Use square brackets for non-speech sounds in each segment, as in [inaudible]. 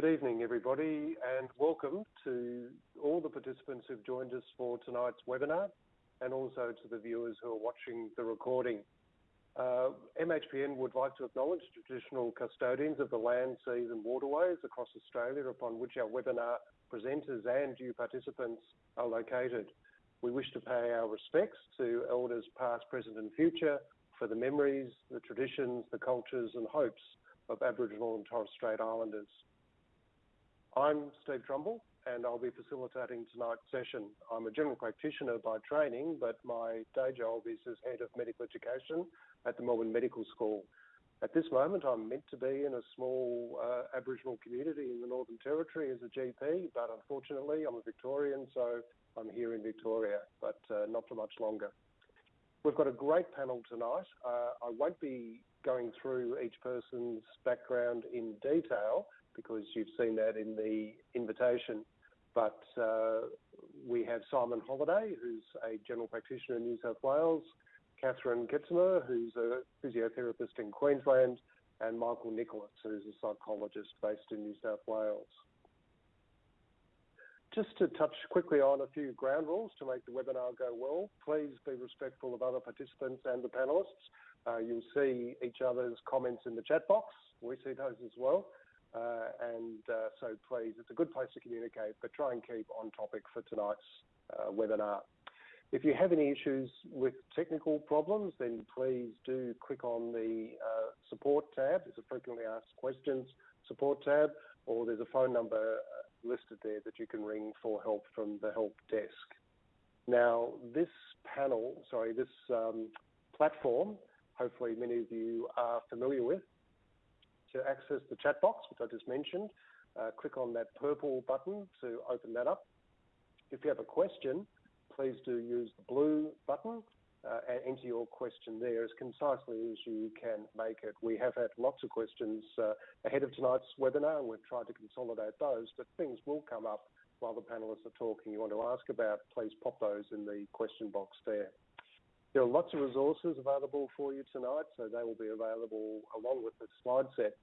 Good evening, everybody, and welcome to all the participants who've joined us for tonight's webinar, and also to the viewers who are watching the recording. Uh, MHPN would like to acknowledge traditional custodians of the land, seas and waterways across Australia upon which our webinar presenters and you participants are located. We wish to pay our respects to elders past, present and future for the memories, the traditions, the cultures and hopes of Aboriginal and Torres Strait Islanders. I'm Steve Trumble, and I'll be facilitating tonight's session. I'm a general practitioner by training, but my day job is as Head of Medical Education at the Melbourne Medical School. At this moment, I'm meant to be in a small uh, Aboriginal community in the Northern Territory as a GP, but unfortunately, I'm a Victorian, so I'm here in Victoria, but uh, not for much longer. We've got a great panel tonight. Uh, I won't be going through each person's background in detail, because you've seen that in the invitation. But uh, we have Simon Holliday, who's a general practitioner in New South Wales, Catherine Ketzemer, who's a physiotherapist in Queensland, and Michael Nicholas, who's a psychologist based in New South Wales. Just to touch quickly on a few ground rules to make the webinar go well, please be respectful of other participants and the panellists. Uh, you'll see each other's comments in the chat box. We see those as well. Uh, and uh, so please, it's a good place to communicate, but try and keep on topic for tonight's uh, webinar. If you have any issues with technical problems, then please do click on the uh, support tab. There's a frequently asked questions support tab, or there's a phone number uh, listed there that you can ring for help from the help desk. Now, this panel, sorry, this um, platform, hopefully many of you are familiar with, to access the chat box, which I just mentioned, uh, click on that purple button to open that up. If you have a question, please do use the blue button uh, and enter your question there as concisely as you can make it. We have had lots of questions uh, ahead of tonight's webinar and we've tried to consolidate those, but things will come up while the panelists are talking you want to ask about, please pop those in the question box there. There are lots of resources available for you tonight, so they will be available along with the slide set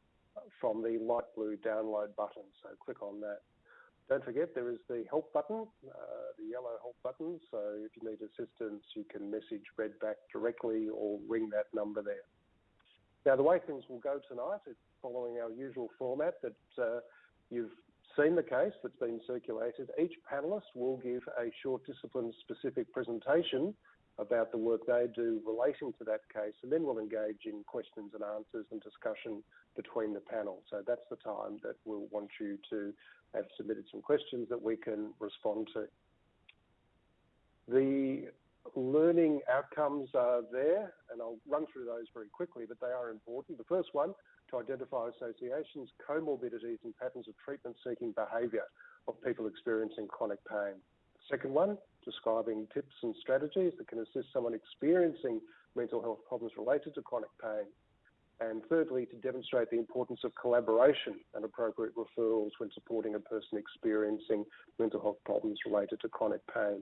from the light blue download button. So click on that. Don't forget there is the help button, uh, the yellow help button. So if you need assistance, you can message Redback directly or ring that number there. Now the way things will go tonight is following our usual format that uh, you've seen the case that's been circulated. Each panellist will give a short discipline specific presentation about the work they do relating to that case, and then we'll engage in questions and answers and discussion between the panel. So that's the time that we'll want you to have submitted some questions that we can respond to. The learning outcomes are there, and I'll run through those very quickly, but they are important. The first one, to identify associations, comorbidities and patterns of treatment-seeking behaviour of people experiencing chronic pain. Second one, describing tips and strategies that can assist someone experiencing mental health problems related to chronic pain. And thirdly, to demonstrate the importance of collaboration and appropriate referrals when supporting a person experiencing mental health problems related to chronic pain.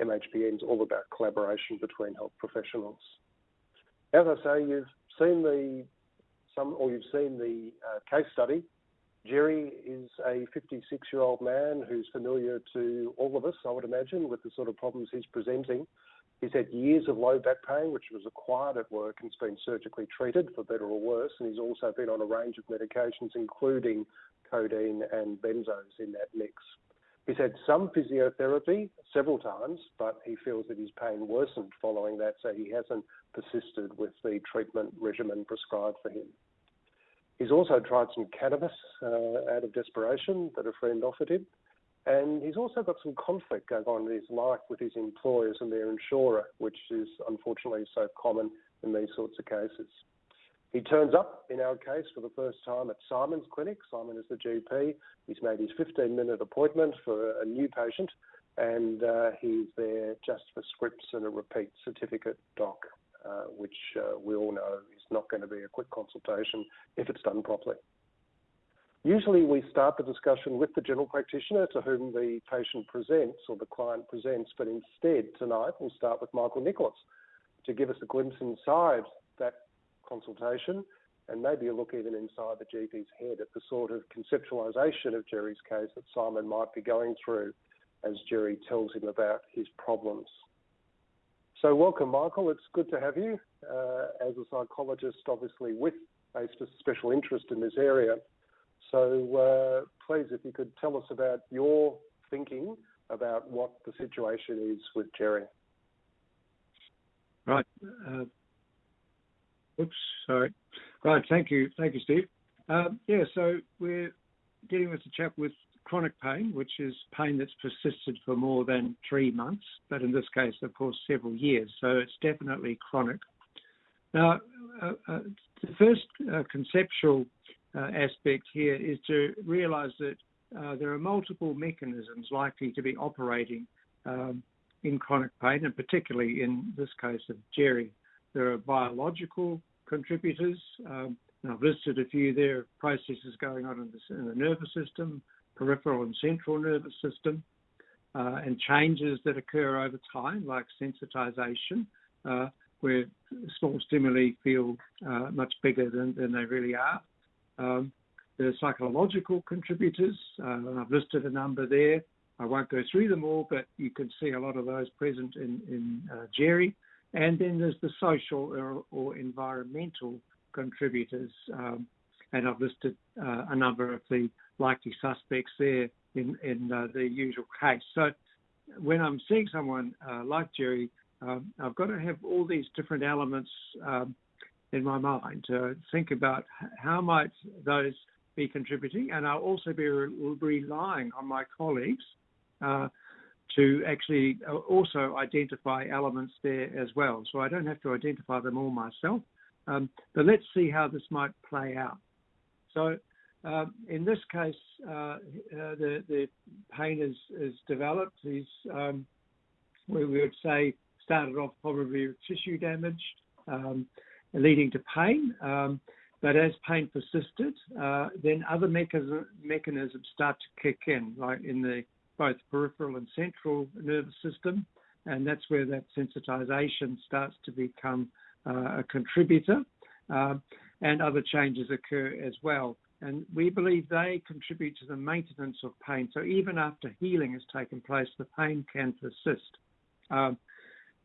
MHPN is all about collaboration between health professionals. As I say, you've seen the some, or you've seen the uh, case study Jerry is a 56 year old man who's familiar to all of us, I would imagine, with the sort of problems he's presenting. He's had years of low back pain, which was acquired at work and has been surgically treated for better or worse. And he's also been on a range of medications, including codeine and benzos in that mix. He's had some physiotherapy several times, but he feels that his pain worsened following that, so he hasn't persisted with the treatment regimen prescribed for him. He's also tried some cannabis uh, out of desperation that a friend offered him. And he's also got some conflict going on in his life with his employers and their insurer, which is unfortunately so common in these sorts of cases. He turns up in our case for the first time at Simon's clinic. Simon is the GP. He's made his 15 minute appointment for a new patient and uh, he's there just for scripts and a repeat certificate doc, which uh, we all know is not going to be a quick consultation if it's done properly. Usually we start the discussion with the general practitioner to whom the patient presents or the client presents, but instead tonight we'll start with Michael Nicholas to give us a glimpse inside that consultation and maybe a look even inside the GP's head at the sort of conceptualization of Jerry's case that Simon might be going through as Jerry tells him about his problems. So, welcome, Michael. It's good to have you uh, as a psychologist, obviously, with a special interest in this area. So, uh, please, if you could tell us about your thinking about what the situation is with Jerry. Right. Uh, oops, sorry. Right, thank you. Thank you, Steve. Um, yeah, so we're dealing with a chap with chronic pain, which is pain that's persisted for more than three months, but in this case, of course, several years. So it's definitely chronic. Now, uh, uh, the first uh, conceptual uh, aspect here is to realize that uh, there are multiple mechanisms likely to be operating um, in chronic pain, and particularly in this case of Jerry. There are biological contributors. Um, I've listed a few there, processes going on in the, in the nervous system, peripheral and central nervous system, uh, and changes that occur over time, like sensitization, uh, where small stimuli feel uh, much bigger than, than they really are. Um, the psychological contributors, uh, I've listed a number there. I won't go through them all, but you can see a lot of those present in, in uh, Jerry. And then there's the social or, or environmental contributors. Um, and I've listed uh, a number of the likely suspects there in, in uh, the usual case. So when I'm seeing someone uh, like Jerry, um, I've got to have all these different elements um, in my mind to think about how might those be contributing, and I'll also be re- relying on my colleagues uh, to actually uh, also identify elements there as well. So I don't have to identify them all myself, um, but let's see how this might play out. So uh, in this case, uh, uh, the, the pain is, is developed. He's, um, we would say, started off probably with tissue damage, um, leading to pain. Um, but as pain persisted, uh, then other mechanism, mechanisms start to kick in, like in the both peripheral and central nervous system, and that's where that sensitization starts to become uh, a contributor, uh, and other changes occur as well. And we believe they contribute to the maintenance of pain. So even after healing has taken place, the pain can persist. Um,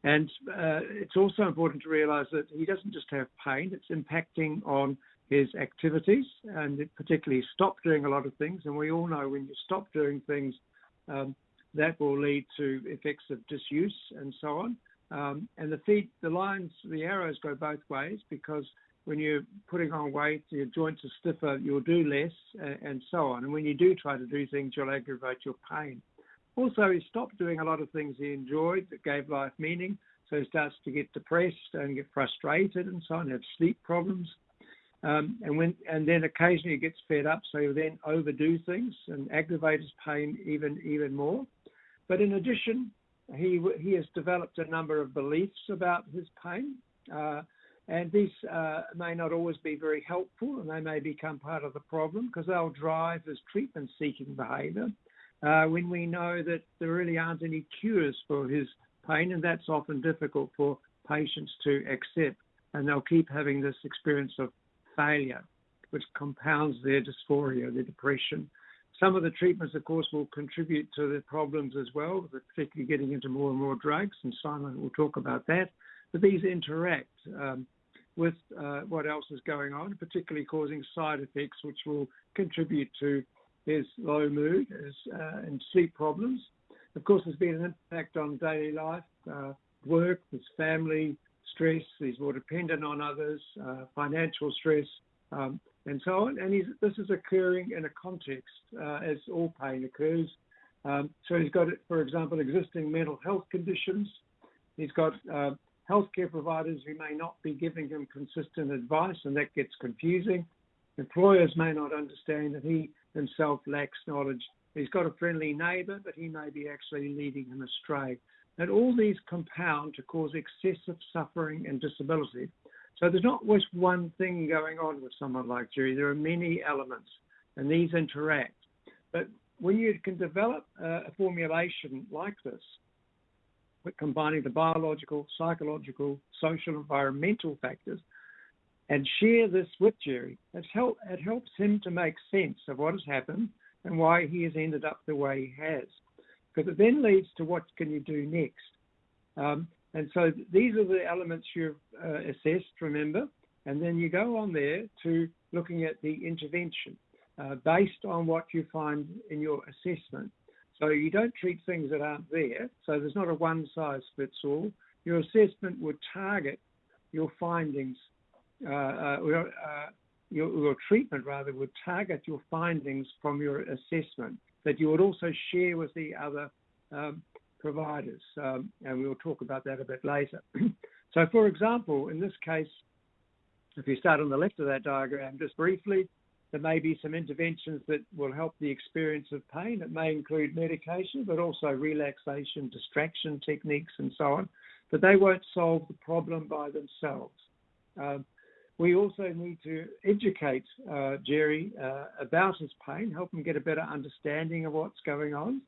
and uh, it's also important to realize that he doesn't just have pain, it's impacting on his activities and particularly stop doing a lot of things. And we all know when you stop doing things, um, that will lead to effects of disuse and so on. Um, and the feet, the lines, the arrows go both ways because when you're putting on weight, your joints are stiffer, you'll do less, and, so on. And when you do try to do things, you'll aggravate your pain. Also, he stopped doing a lot of things he enjoyed that gave life meaning. So he starts to get depressed and get frustrated and so on, have sleep problems. Um, and when and then occasionally he gets fed up, so he'll then overdo things and aggravate his pain even even more. But in addition, he he has developed a number of beliefs about his pain. Uh, and these uh, may not always be very helpful, and they may become part of the problem because they'll drive his treatment seeking behavior uh, when we know that there really aren't any cures for his pain, and that's often difficult for patients to accept. And they'll keep having this experience of failure, which compounds their dysphoria, their depression. Some of the treatments, of course, will contribute to the problems as well, particularly getting into more and more drugs, and Simon will talk about that. But these interact. Um, with uh, what else is going on, particularly causing side effects which will contribute to his low mood his, uh, and sleep problems. Of course, there's been an impact on daily life, uh, work, his family, stress. He's more dependent on others, financial stress, um, and so on. And this is occurring in a context as all pain occurs. Um, so he's got, for example, existing mental health conditions. He's got uh, healthcare providers who may not be giving him consistent advice, and that gets confusing. Employers may not understand that he himself lacks knowledge. He's got a friendly neighbour, but he may be actually leading him astray. And all these compound to cause excessive suffering and disability. So there's not just one thing going on with someone like Jerry. There are many elements, and these interact. But when you can develop a formulation like this, combining the biological, psychological, social, environmental factors, and share this with Jerry. Help, it helps him to make sense of what has happened and why he has ended up the way he has. Because it then leads to what can you do next. Um, and so these are the elements you've uh, assessed, remember, and then you go on there to looking at the intervention uh, based on what you find in your assessment. So you don't treat things that aren't there. So there's not a one size fits all. Your assessment would target your findings, uh, uh, uh, your, your, treatment rather would target your findings from your assessment that you would also share with the other um, providers. Um, and we'll talk about that a bit later. [clears throat] so, for example, in this case, if you start on the left of that diagram, just briefly, there may be some interventions that will help the experience of pain. It may include medication, but also relaxation, distraction techniques, and so on. But they won't solve the problem by themselves. Um, we also need to educate uh, Jerry uh, about his pain, help him get a better understanding of what's going on.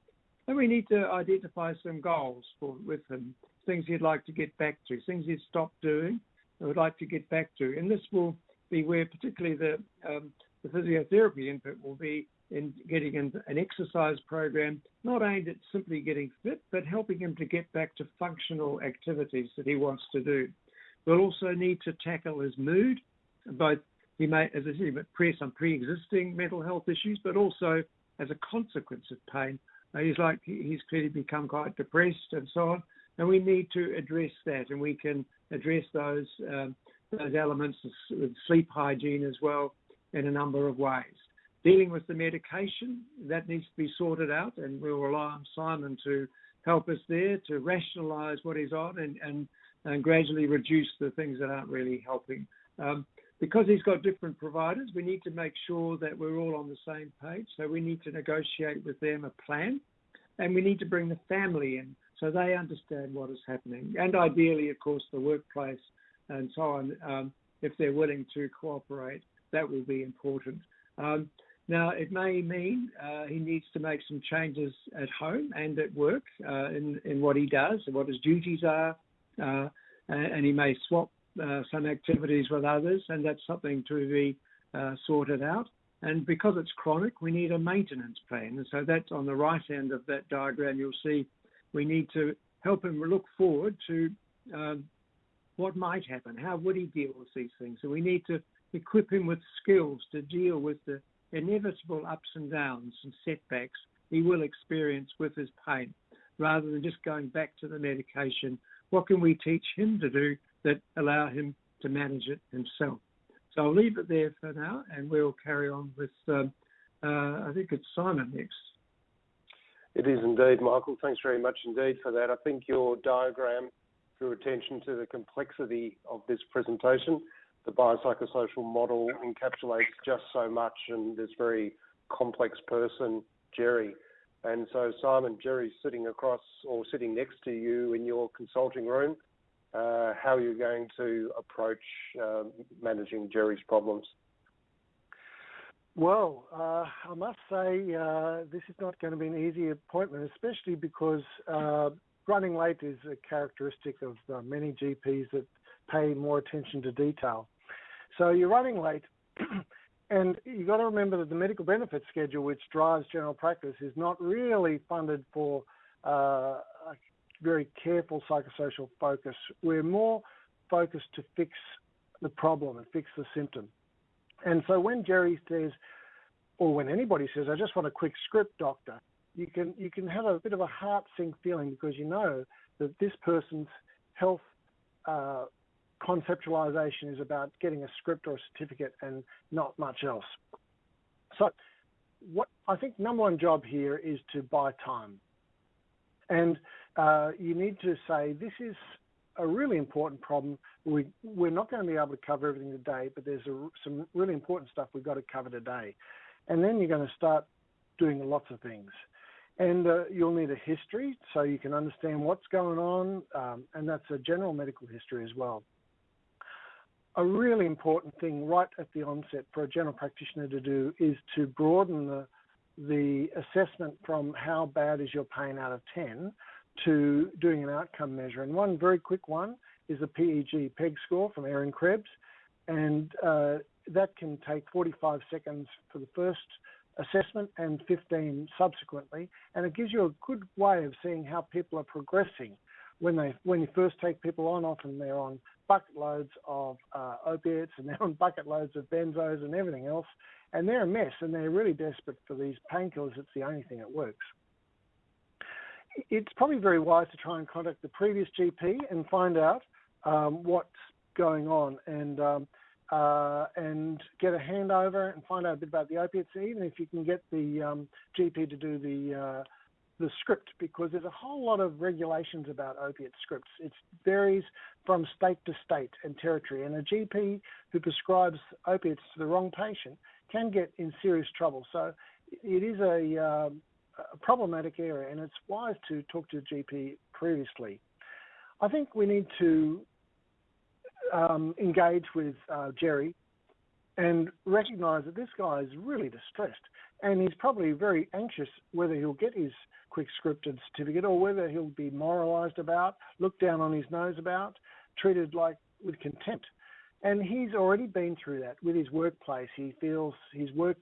And we need to identify some goals for, with him, things he'd like to get back to, things he'd stopped doing, would like to get back to. And this will be where particularly the um, the physiotherapy input will be in getting an exercise program not aimed at simply getting fit, but helping him to get back to functional activities that he wants to do. We'll also need to tackle his mood, both he may, as I said, press some pre-existing mental health issues, but also as a consequence of pain. He's like he's clearly become quite depressed and so on, and we need to address that, and we can address those um, those elements of sleep hygiene as well in a number of ways. Dealing with the medication, that needs to be sorted out, and we'll rely on Simon to help us there to rationalise what he's on and, and, and, gradually reduce the things that aren't really helping. Um, because he's got different providers, we need to make sure that we're all on the same page. So we need to negotiate with them a plan, and we need to bring the family in so they understand what is happening. And ideally, of course, the workplace and so on, um, if they're willing to cooperate that will be important. Um, now, it may mean uh, he needs to make some changes at home and at work uh, in, in what he does and what his duties are, uh, and he may swap uh, some activities with others, and that's something to be uh, sorted out. And because it's chronic, we need a maintenance plan. And so that's on the right end of that diagram. You'll see we need to help him look forward to um, what might happen. How would he deal with these things? So we need to equip him with skills to deal with the inevitable ups and downs and setbacks he will experience with his pain, rather than just going back to the medication. What can we teach him to do that allow him to manage it himself? So I'll leave it there for now, and we'll carry on with. Um, uh, I think it's Simon next. It is indeed, Michael. Thanks very much indeed for that. I think your diagram drew attention to the complexity of this presentation the biopsychosocial model encapsulates just so much and this very complex person, Jerry. And so, Simon, Jerry's sitting across or sitting next to you in your consulting room. Uh, how are you going to approach uh, managing Jerry's problems? Well, uh, I must say uh, this is not going to be an easy appointment, especially because uh, running late is a characteristic of uh, many GPs that pay more attention to detail. So you're running late, [clears throat] and you've got to remember that the medical benefits schedule, which drives general practice, is not really funded for uh, a very careful psychosocial focus. We're more focused to fix the problem and fix the symptom. And so when Jerry says, or when anybody says, "I just want a quick script, doctor," you can you can have a bit of a heart sink feeling because you know that this person's health uh, conceptualization is about getting a script or a certificate and not much else. So, what I think number one job here is to buy time, and uh, you need to say this is a really important problem. We we're not going to be able to cover everything today, but there's a, some really important stuff we've got to cover today, and then you're going to start doing lots of things. And uh, you'll need a history so you can understand what's going on, um, and that's a general medical history as well a really important thing right at the onset for a general practitioner to do is to broaden the the assessment from how bad is your pain out of 10 to doing an outcome measure. And one very quick one is the PEG PEG score from Erin Krebs. and uh, that can take 45 seconds for the first assessment and 15 subsequently, and it gives you a good way of seeing how people are progressing. When they when you first take people on, often they're on bucket loads of uh, opiates and they're on [laughs] bucket loads of benzos and everything else, and they're a mess and they're really desperate for these painkillers. It's the only thing that works. It's probably very wise to try and contact the previous GP and find out um, what's going on and um, uh, and get a handover and find out a bit about the opiates, even if you can get the um, GP to do the uh, the script, because there's a whole lot of regulations about opiate scripts. It varies from state to state and territory, and a GP who prescribes opiates to the wrong patient can get in serious trouble. So it is a, uh, a problematic area, and it's wise to talk to a GP previously. I think we need to um, engage with uh, Jerry and recognise that this guy is really distressed and he's probably very anxious whether he'll get his quick scripted certificate or whether he'll be moralised about, looked down on his nose about, treated like with contempt. And he's already been through that with his workplace. He feels his work,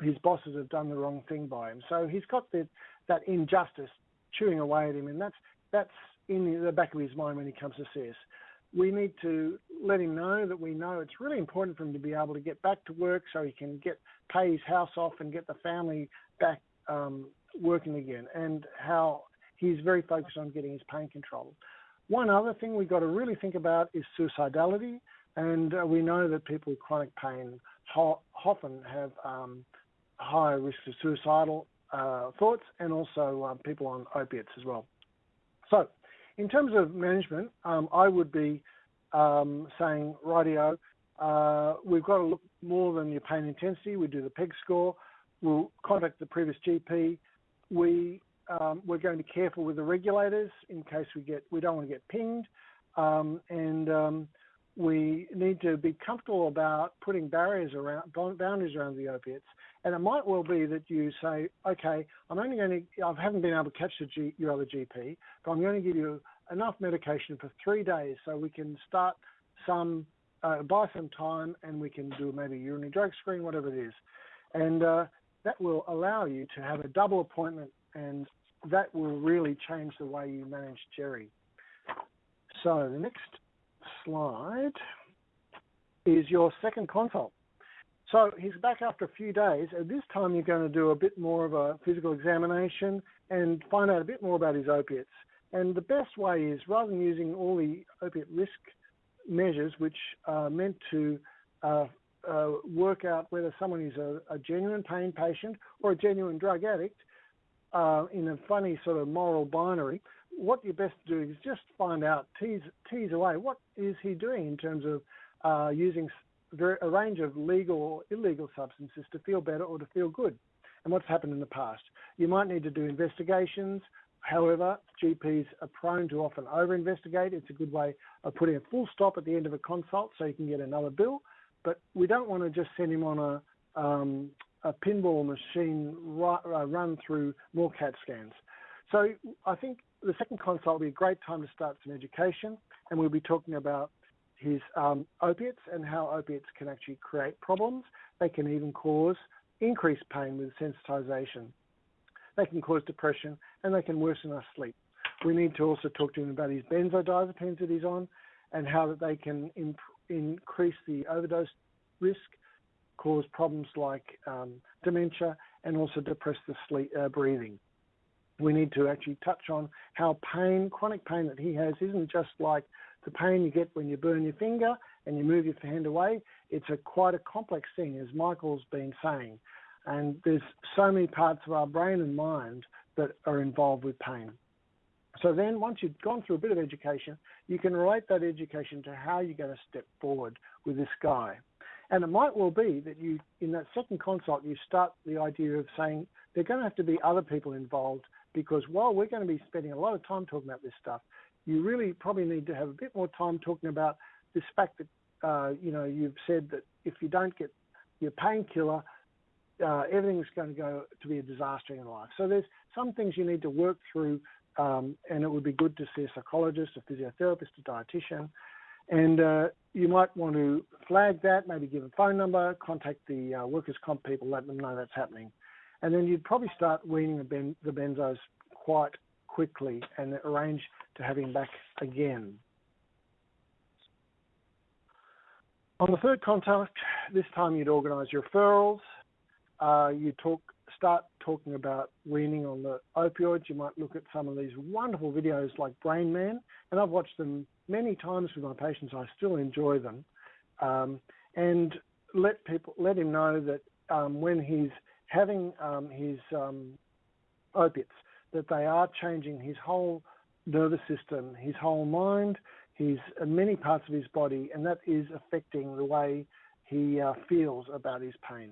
his bosses have done the wrong thing by him. So he's got the, that injustice chewing away at him, and that's that's in the back of his mind when he comes to see us we need to let him know that we know it's really important for him to be able to get back to work so he can get pay his house off and get the family back um, working again, and how he's very focused on getting his pain control. One other thing we've got to really think about is suicidality, and uh, we know that people with chronic pain ho- often have um, higher risk of suicidal uh, thoughts, and also uh, people on opiates as well. So in terms of management, um, I would be um, saying, rightio, uh, we've got to look more than your pain intensity. We do the PEG score. We'll contact the previous GP. We um, we're going to be careful with the regulators in case we get we don't want to get pinged, um, and um, we need to be comfortable about putting barriers around boundaries around the opiates. And it might well be that you say, okay, I'm only going to, I haven't been able to catch G, your other GP, but I'm going to give you enough medication for three days so we can start some, uh, buy some time and we can do maybe urinary drug screen, whatever it is. And uh, that will allow you to have a double appointment and that will really change the way you manage Jerry. So the next slide is your second consult. So he's back after a few days, and this time you're going to do a bit more of a physical examination and find out a bit more about his opiates. And the best way is rather than using all the opiate risk measures, which are meant to uh, uh, work out whether someone is a, a, genuine pain patient or a genuine drug addict uh, in a funny sort of moral binary, what you're best to do is just find out, tease, tease away, what is he doing in terms of uh, using a range of legal or illegal substances to feel better or to feel good, and what's happened in the past. You might need to do investigations. However, GPs are prone to often over investigate. It's a good way of putting a full stop at the end of a consult so you can get another bill. But we don't want to just send him on a, um, a pinball machine uh, run through more CAT scans. So I think the second consult will be a great time to start some education, and we'll be talking about his um, opiates and how opiates can actually create problems. They can even cause increased pain with sensitization. They can cause depression and they can worsen our sleep. We need to also talk to him about his benzodiazepines that he's on and how that they can imp- increase the overdose risk, cause problems like um, dementia, and also depress the sleep uh, breathing. We need to actually touch on how pain, chronic pain that he has, isn't just like the pain you get when you burn your finger and you move your hand away. It's a quite a complex thing, as Michael's been saying. And there's so many parts of our brain and mind that are involved with pain. So then, once you've gone through a bit of education, you can relate that education to how you're going to step forward with this guy. And it might well be that you, in that second consult, you start the idea of saying there are going to have to be other people involved because while we're going to be spending a lot of time talking about this stuff, you really probably need to have a bit more time talking about this fact that uh, you know you've said that if you don't get your painkiller, uh, everything's going to go to be a disaster in life. So there's some things you need to work through, um, and it would be good to see a psychologist, a physiotherapist, a dietitian, And uh, you might want to flag that, maybe give a phone number, contact the uh, workers' comp people, let them know that's happening. And then you'd probably start weaning the, ben- the benzos quite quickly and arrange to have him back again. On the third contact, this time you'd organise your referrals. Uh, you talk, start talking about weaning on the opioids. You might look at some of these wonderful videos like Brain Man, and I've watched them many times with my patients. I still enjoy them, um, and let people let him know that um, when he's having um, his um, opiates, that they are changing his whole nervous system, his whole mind, his uh, many parts of his body, and that is affecting the way he uh, feels about his pain.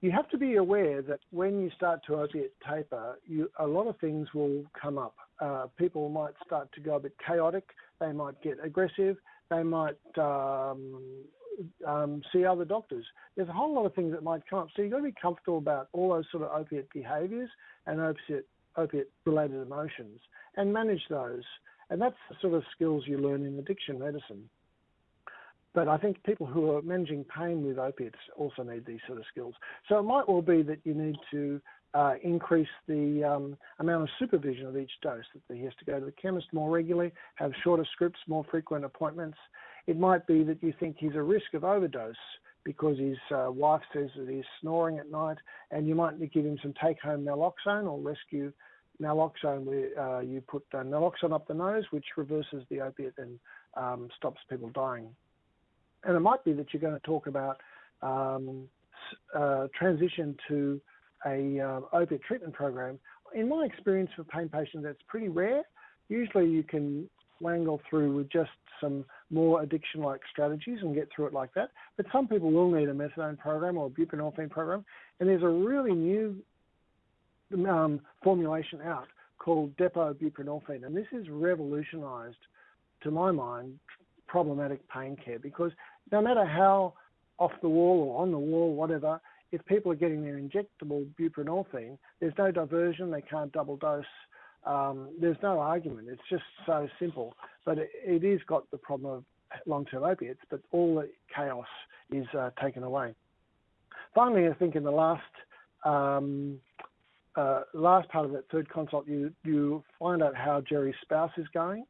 You have to be aware that when you start to opiate taper, you, a lot of things will come up. Uh, people might start to go a bit chaotic. They might get aggressive. They might um, um, see other doctors. There's a whole lot of things that might come up. So you've got to be comfortable about all those sort of opiate behaviours and opiate, opiate related emotions and manage those. And that's the sort of skills you learn in addiction medicine. But I think people who are managing pain with opiates also need these sort of skills. So it might well be that you need to uh, increase the um, amount of supervision of each dose, that he has to go to the chemist more regularly, have shorter scripts, more frequent appointments. It might be that you think he's a risk of overdose because his uh, wife says that he's snoring at night, and you might give him some take home naloxone or rescue naloxone where uh, you put uh, naloxone up the nose, which reverses the opiate and um, stops people dying. And it might be that you're going to talk about um, uh, transition to a uh, opiate treatment program. In my experience for pain patients, that's pretty rare. Usually, you can wangle through with just some more addiction-like strategies and get through it like that. But some people will need a methadone program or a buprenorphine program, and there's a really new um, formulation out called depot buprenorphine, and this has revolutionised, to my mind, problematic pain care because no matter how off the wall or on the wall, whatever, if people are getting their injectable buprenorphine, there's no diversion, they can't double dose. Um, there's no argument. It's just so simple. But it, it is got the problem of long-term opiates, but all the chaos is uh, taken away. Finally, I think in the last um, uh, last part of that third consult, you you find out how Jerry's spouse is going.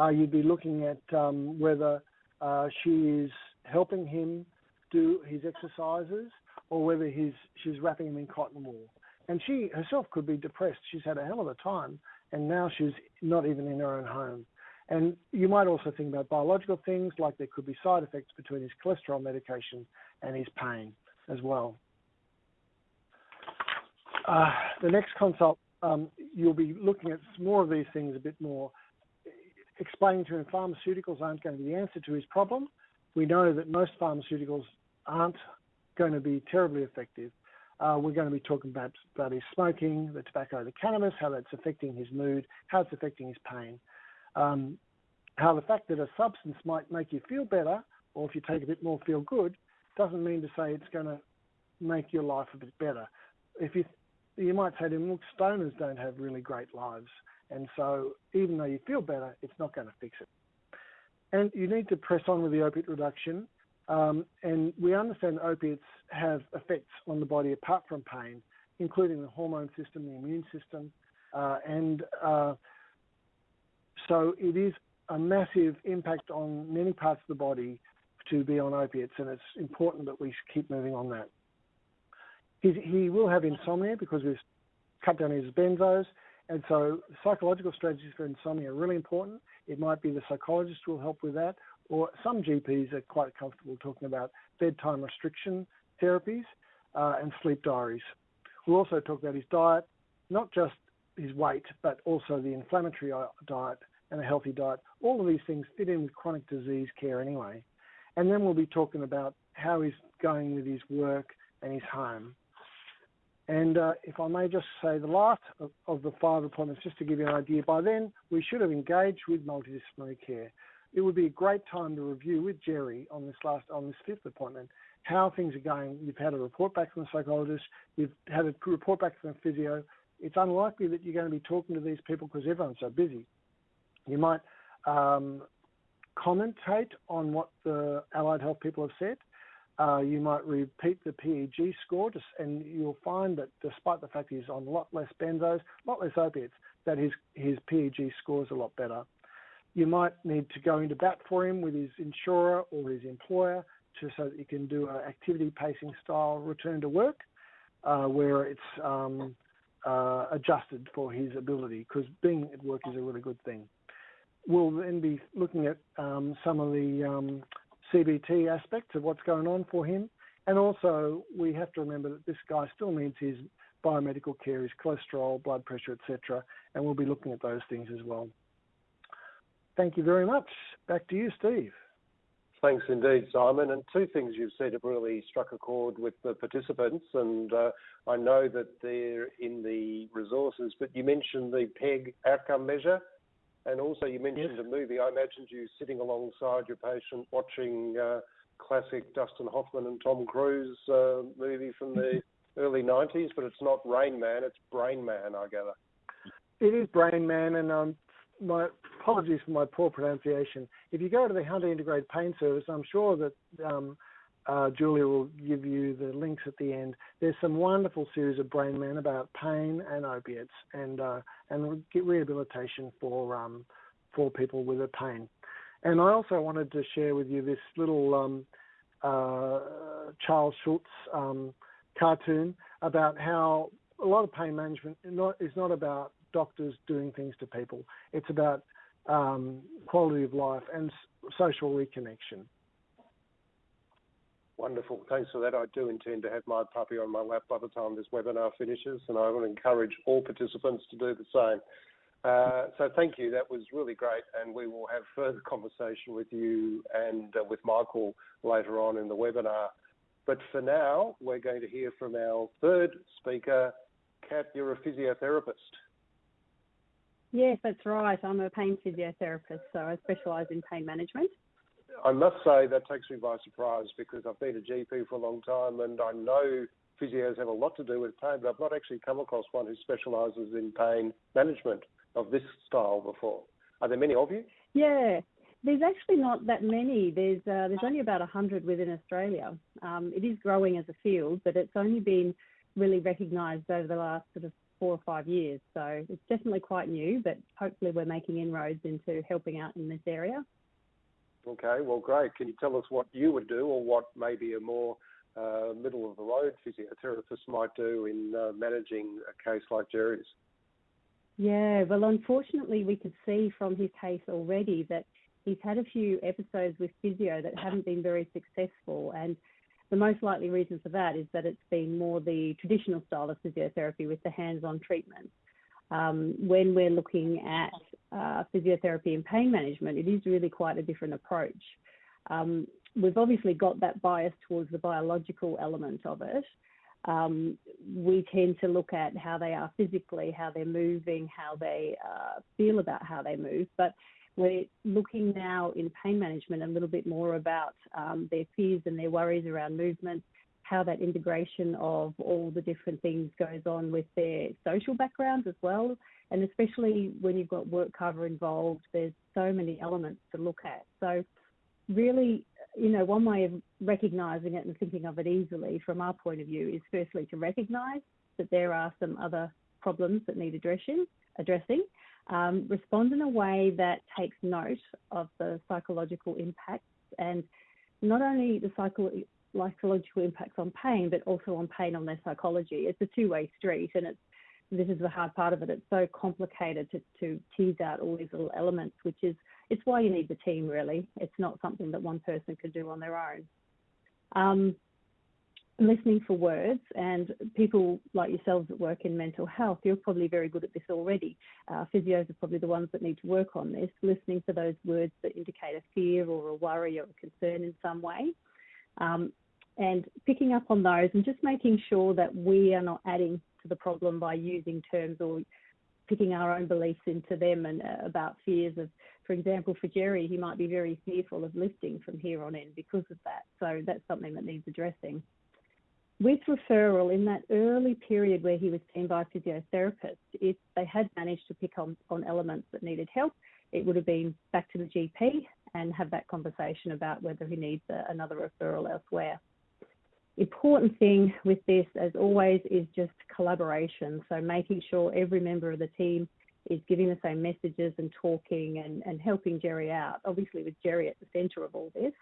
Uh, you'd be looking at um, whether uh, she is helping him do his exercises or whether he's she's wrapping him in cotton wool. And she herself could be depressed. She's had a hell of a time, and now she's not even in her own home. And you might also think about biological things like there could be side effects between his cholesterol medication and his pain as well. Uh, the next consult, um, you'll be looking at more of these things a bit more, explaining to him pharmaceuticals aren't going to be the answer to his problem. We know that most pharmaceuticals aren't going to be terribly effective. Uh, we're going to be talking about, about his smoking, the tobacco, the cannabis, how that's affecting his mood, how it's affecting his pain. Um, how the fact that a substance might make you feel better, or if you take a bit more, feel good, doesn't mean to say it's going to make your life a bit better. If you you might say to him, look, stoners don't have really great lives. And so even though you feel better, it's not going to fix it. And you need to press on with the opiate reduction. Um, and we understand opiates have effects on the body apart from pain, including the hormone system, the immune system. Uh, and uh, so it is a massive impact on many parts of the body to be on opiates, and it's important that we keep moving on that. He, he will have insomnia because we've cut down his benzos. And so psychological strategies for insomnia are really important. It might be the psychologist will help with that, or some GPs are quite comfortable talking about bedtime restriction therapies uh, and sleep diaries. We'll also talk about his diet, not just his weight, but also the inflammatory uh, diet and a healthy diet. All of these things fit in with chronic disease care anyway. And then we'll be talking about how he's going with his work and his home. And uh, if I may just say the last of, of, the five appointments, just to give you an idea, by then we should have engaged with multidisciplinary care. It would be a great time to review with Jerry on this last on this fifth appointment how things are going. You've had a report back from the psychologist, you've had a report back from the physio. It's unlikely that you're going to be talking to these people because everyone's so busy. You might um, commentate on what the allied health people have said. Uh, you might repeat the PEG score, just, and you'll find that despite the fact he's on a lot less benzos, a lot less opiates, that his his PEG score is a lot better. You might need to go into bat for him with his insurer or his employer to, so that you can do an activity pacing style return to work, uh, where it's um, uh, adjusted for his ability, because being at work is a really good thing. We'll then be looking at um, some of the um, CBT aspects of what's going on for him. And also, we have to remember that this guy still needs his biomedical care, his cholesterol, blood pressure, etc. And we'll be looking at those things as well. Thank you very much. Back to you, Steve. Thanks indeed, Simon. And two things you've said have really struck a chord with the participants, and uh, I know that they're in the resources, but you mentioned the PEG outcome measure, and also you mentioned yes. a movie. I imagined you sitting alongside your patient watching uh, classic Dustin Hoffman and Tom Cruise uh, movie from the [laughs] early 90s, but it's not Rain Man, it's Brain Man, I gather. It is Brain Man, and um, my apologies for my poor pronunciation. If you go to the Hunter Integrated Pain Service, I'm sure that um, uh, Julia will give you the links at the end. There's some wonderful series of Brain Man about pain and opiates and uh, and rehabilitation for um, for people with a pain. And I also wanted to share with you this little um, uh, Charles Schulz um, cartoon about how a lot of pain management is not about doctors doing things to people. It's about um, quality of life and social reconnection. Wonderful. Thanks for that. I do intend to have my puppy on my lap by the time this webinar finishes, and I will encourage all participants to do the same. Uh, so thank you. That was really great, and we will have further conversation with you and uh, with Michael later on in the webinar. But for now, we're going to hear from our third speaker. Kat, you're a physiotherapist. Yes, that's right. I'm a pain physiotherapist, so I specialise in pain management. I must say that takes me by surprise because I've been a GP for a long time and I know physios have a lot to do with pain, but I've not actually come across one who specialises in pain management of this style before. Are there many of you? Yeah, there's actually not that many. There's uh, there's only about hundred within Australia. Um, it is growing as a field, but it's only been really recognised over the last sort of four or five years. So it's definitely quite new, but hopefully we're making inroads into helping out in this area. Okay, well, great. Can you tell us what you would do or what maybe a more uh, middle of the road physiotherapist might do in uh, managing a case like Jerry's? Yeah, well, unfortunately, we could see from his case already that he's had a few episodes with physio that haven't been very successful. And the most likely reason for that is that it's been more the traditional style of physiotherapy with the hands on treatment. Um, when we're looking at uh, physiotherapy and pain management, it is really quite a different approach. Um, we've obviously got that bias towards the biological element of it. Um, we tend to look at how they are physically, how they're moving, how they uh, feel about how they move, but we're looking now in pain management a little bit more about um, their fears and their worries around movement, how that integration of all the different things goes on with their social backgrounds as well. And especially when you've got work cover involved, there's so many elements to look at. So, really, you know, one way of recognizing it and thinking of it easily from our point of view is firstly to recognize that there are some other problems that need addressing, addressing um, respond in a way that takes note of the psychological impacts and not only the psychological impacts on pain, but also on pain on their psychology. It's a two-way street, and it's this is the hard part of it. It's so complicated to, to tease out all these little elements, which is it's why you need the team. Really, it's not something that one person can do on their own. Um, listening for words and people like yourselves that work in mental health, you're probably very good at this already. Uh, physios are probably the ones that need to work on this, listening for those words that indicate a fear or a worry or a concern in some way. Um, and picking up on those and just making sure that we are not adding to the problem by using terms or picking our own beliefs into them and uh, about fears of, for example, for Jerry, he might be very fearful of lifting from here on in because of that. So that's something that needs addressing with referral in that early period where he was seen by a physiotherapist, if they had managed to pick on, on elements that needed help, it would have been back to the GP and have that conversation about whether he needs a, another referral elsewhere. Important thing with this, as always, is just collaboration. So making sure every member of the team is giving the same messages and talking and, and helping Jerry out, obviously with Jerry at the centre of all this.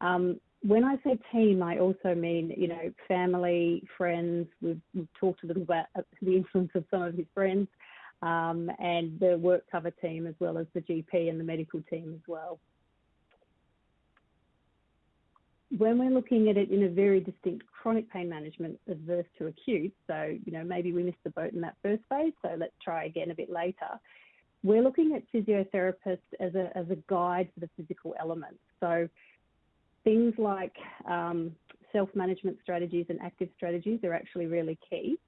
Um, when I say team, I also mean, you know, family, friends. We've, we've talked a little about the influence of some of his friends um, and the work cover team as well as the GP and the medical team as well. When we're looking at it in a very distinct chronic pain management adverse to acute, so you know maybe we missed the boat in that first phase, so let's try again a bit later. We're looking at physiotherapists as a as a guide for the physical elements. So things like um, self-management strategies and active strategies are actually really key.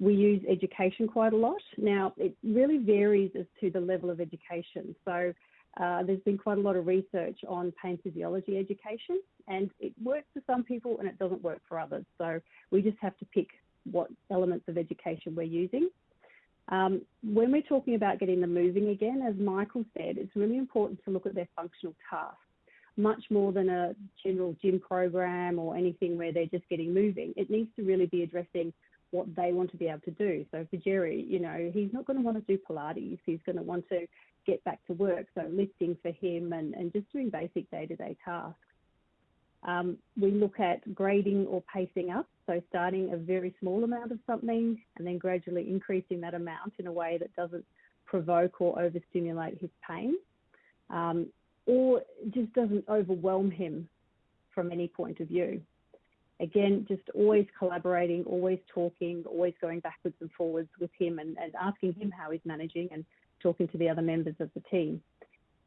We use education quite a lot. Now, it really varies as to the level of education. So, uh, there's been quite a lot of research on pain physiology education, and it works for some people and it doesn't work for others. So, we just have to pick what elements of education we're using. Um, when we're talking about getting them moving again, as Michael said, it's really important to look at their functional tasks much more than a general gym program or anything where they're just getting moving. It needs to really be addressing what they want to be able to do. So for Jerry, you know, he's not going to want to do Pilates. He's going to want to get back to work. So lifting for him and, and just doing basic day to day tasks. Um, we look at grading or pacing up. So starting a very small amount of something and then gradually increasing that amount in a way that doesn't provoke or overstimulate his pain. Um, or just doesn't overwhelm him from any point of view again, just always collaborating, always talking, always going backwards and forwards with him and, and asking him how he's managing and talking to the other members of the team.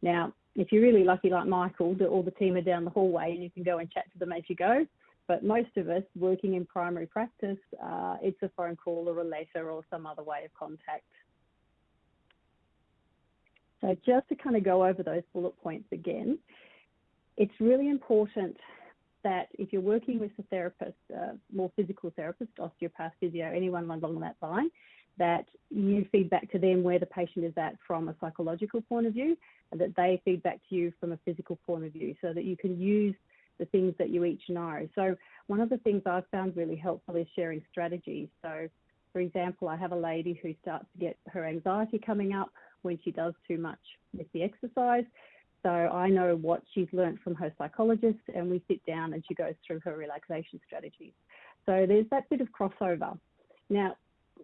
Now, if you're really lucky like Michael, all the team are down the hallway and you can go and chat to them as you go. But most of us working in primary practice, uh, it's a phone call or a letter or some other way of contact. So just to kind of go over those bullet points again, it's really important that if you're working with a therapist, more physical therapist, osteopath, physio, anyone along that line, that you feed back to them where the patient is at from a psychological point of view, and that they feed back to you from a physical point of view, so that you can use the things that you each know. So one of the things I've found really helpful is sharing strategies. So, for example, I have a lady who starts to get her anxiety coming up when she does too much with the exercise. So I know what she's learned from her psychologist, and we sit down and she goes through her relaxation strategies. So there's that bit of crossover. Now,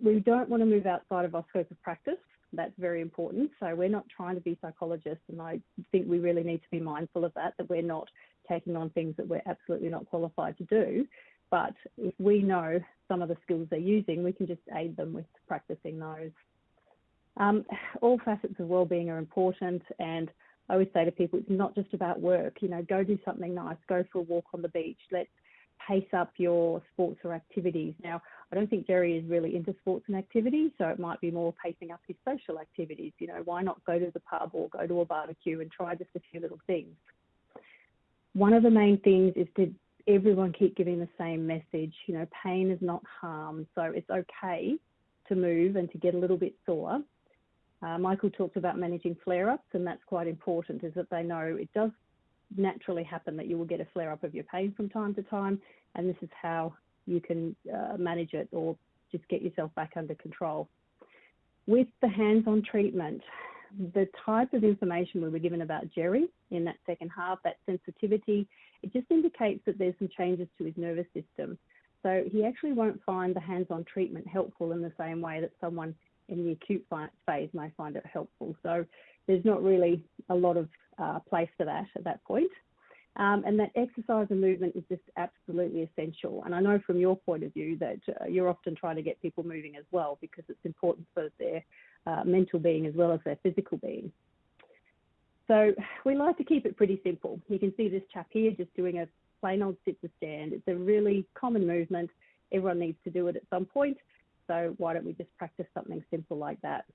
we don't want to move outside of our scope of practice. That's very important. So we're not trying to be psychologists, and I think we really need to be mindful of that, that we're not taking on things that we're absolutely not qualified to do. But if we know some of the skills they're using, we can just aid them with practicing those. Um, all facets of well-being are important, and I always say to people, it's not just about work. You know, go do something nice, go for a walk on the beach. Let's pace up your sports or activities. Now, I don't think Jerry is really into sports and activities, so it might be more pacing up his social activities. You know, why not go to the pub or go to a barbecue and try just a few little things? One of the main things is to everyone keep giving the same message. You know, pain is not harm, so it's okay to move and to get a little bit sore. Uh, Michael talked about managing flare-ups, and that's quite important, is that they know it does naturally happen that you will get a flare-up of your pain from time to time, and this is how you can uh, manage it or just get yourself back under control. With the hands-on treatment, the type of information we were given about Jerry in that second half, that sensitivity, it just indicates that there's some changes to his nervous system. So he actually won't find the hands-on treatment helpful in the same way that someone in the acute phase may find it helpful. So there's not really a lot of uh, place for that at that point. Um, and that exercise and movement is just absolutely essential. And I know from your point of view that uh, you're often trying to get people moving as well because it's important for their uh, mental being as well as their physical being. So we like to keep it pretty simple. You can see this chap here just doing a plain old sit to stand. It's a really common movement. Everyone needs to do it at some point. So why don't we just practice something simple like that?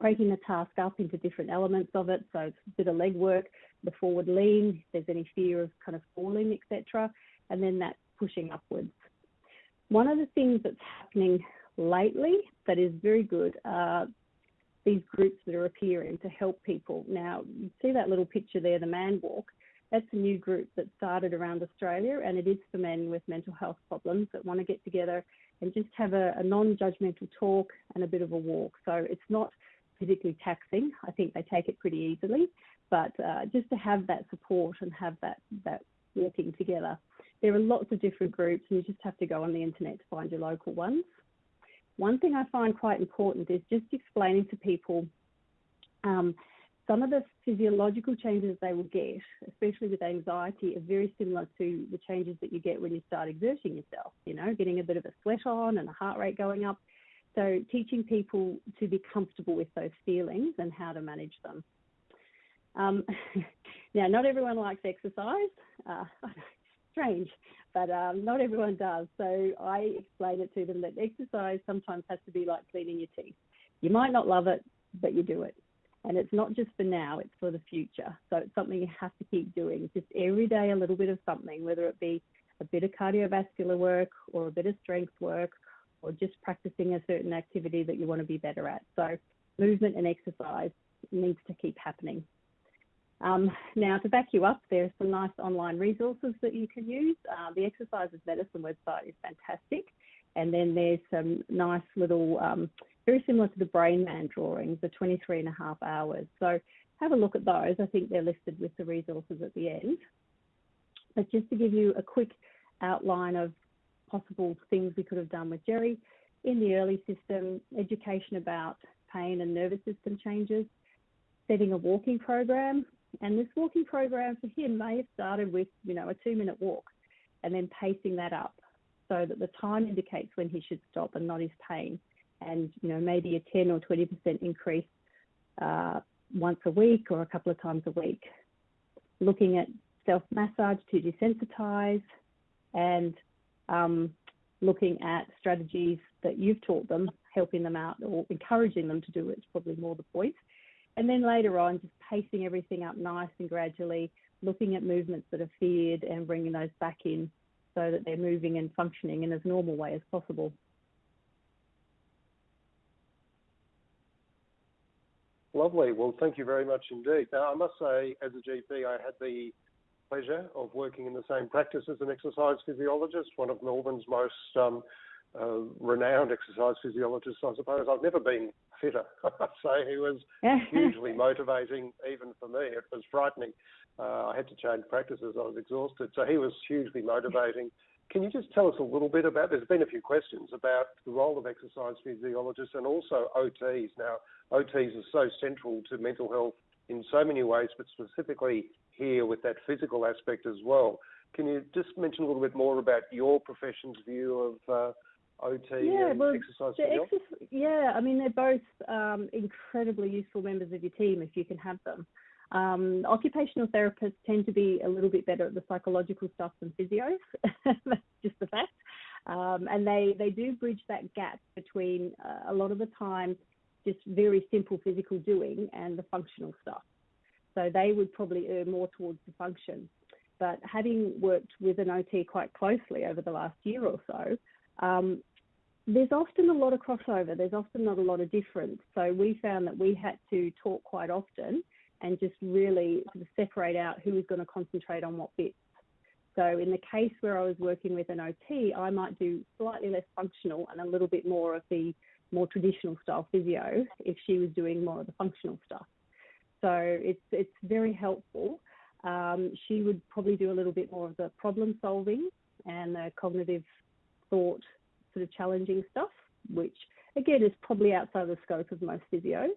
Breaking the task up into different elements of it. So it's a bit of leg work, the forward lean, if there's any fear of kind of falling, etc. And then that pushing upwards. One of the things that's happening lately that is very good are these groups that are appearing to help people. Now, you see that little picture there, the Man Walk. That's a new group that started around Australia, and it is for men with mental health problems that want to get together and just have a, a non judgmental talk and a bit of a walk. So it's not physically taxing. I think they take it pretty easily, but uh, just to have that support and have that, that working together. There are lots of different groups, and you just have to go on the internet to find your local ones. One thing I find quite important is just explaining to people um, some of the physiological changes they will get, especially with anxiety, are very similar to the changes that you get when you start exerting yourself, you know, getting a bit of a sweat on and a heart rate going up. So, teaching people to be comfortable with those feelings and how to manage them. Um, [laughs] now, not everyone likes exercise. Uh, [laughs] strange, but um, not everyone does. So I explain it to them that exercise sometimes has to be like cleaning your teeth. You might not love it, but you do it. And it's not just for now, it's for the future. So it's something you have to keep doing. Just every day, a little bit of something, whether it be a bit of cardiovascular work or a bit of strength work or just practicing a certain activity that you want to be better at. So movement and exercise needs to keep happening. Um, now, to back you up, there's some nice online resources that you can use. Uh, the Exercise is Medicine website is fantastic. And then there's some nice little, um, very similar to the Brain Man drawings, the 23 and a half hours. So have a look at those. I think they're listed with the resources at the end. But just to give you a quick outline of possible things we could have done with Jerry in the early system, education about pain and nervous system changes, setting a walking program, and this walking program for him may have started with, you know, a two minute walk and then pacing that up so that the time indicates when he should stop and not his pain. And, you know, maybe a 10 or 20% increase uh, once a week or a couple of times a week. Looking at self massage to desensitize and um, looking at strategies that you've taught them, helping them out or encouraging them to do it is probably more the point. And then later on, just pacing everything up nice and gradually, looking at movements that are feared and bringing those back in so that they're moving and functioning in as normal way as possible. Lovely. Well, thank you very much indeed. Now, I must say, as a GP, I had the pleasure of working in the same practice as an exercise physiologist, one of Melbourne's most um, uh, renowned exercise physiologist, I suppose. I've never been fitter. [laughs] so he was [laughs] hugely motivating, even for me. It was frightening. Uh, I had to change practices. I was exhausted. So he was hugely motivating. Can you just tell us a little bit about? There's been a few questions about the role of exercise physiologists and also OTs. Now, OTs are so central to mental health in so many ways, but specifically here with that physical aspect as well. Can you just mention a little bit more about your profession's view of uh, OT yeah, and well, exercise Yeah, I mean, they're both um, incredibly useful members of your team if you can have them. Um, occupational therapists tend to be a little bit better at the psychological stuff than physios. That's [laughs] just the fact. Um, and they, they do bridge that gap between uh, a lot of the time just very simple physical doing and the functional stuff. So they would probably err more towards the function. But having worked with an OT quite closely over the last year or so, um, there's often a lot of crossover. There's often not a lot of difference. So we found that we had to talk quite often and just really sort of separate out who was going to concentrate on what bits. So in the case where I was working with an OT, I might do slightly less functional and a little bit more of the more traditional style physio if she was doing more of the functional stuff. So it's it's very helpful. Um, she would probably do a little bit more of the problem solving and the cognitive thought sort of challenging stuff, which again is probably outside the scope of most physios.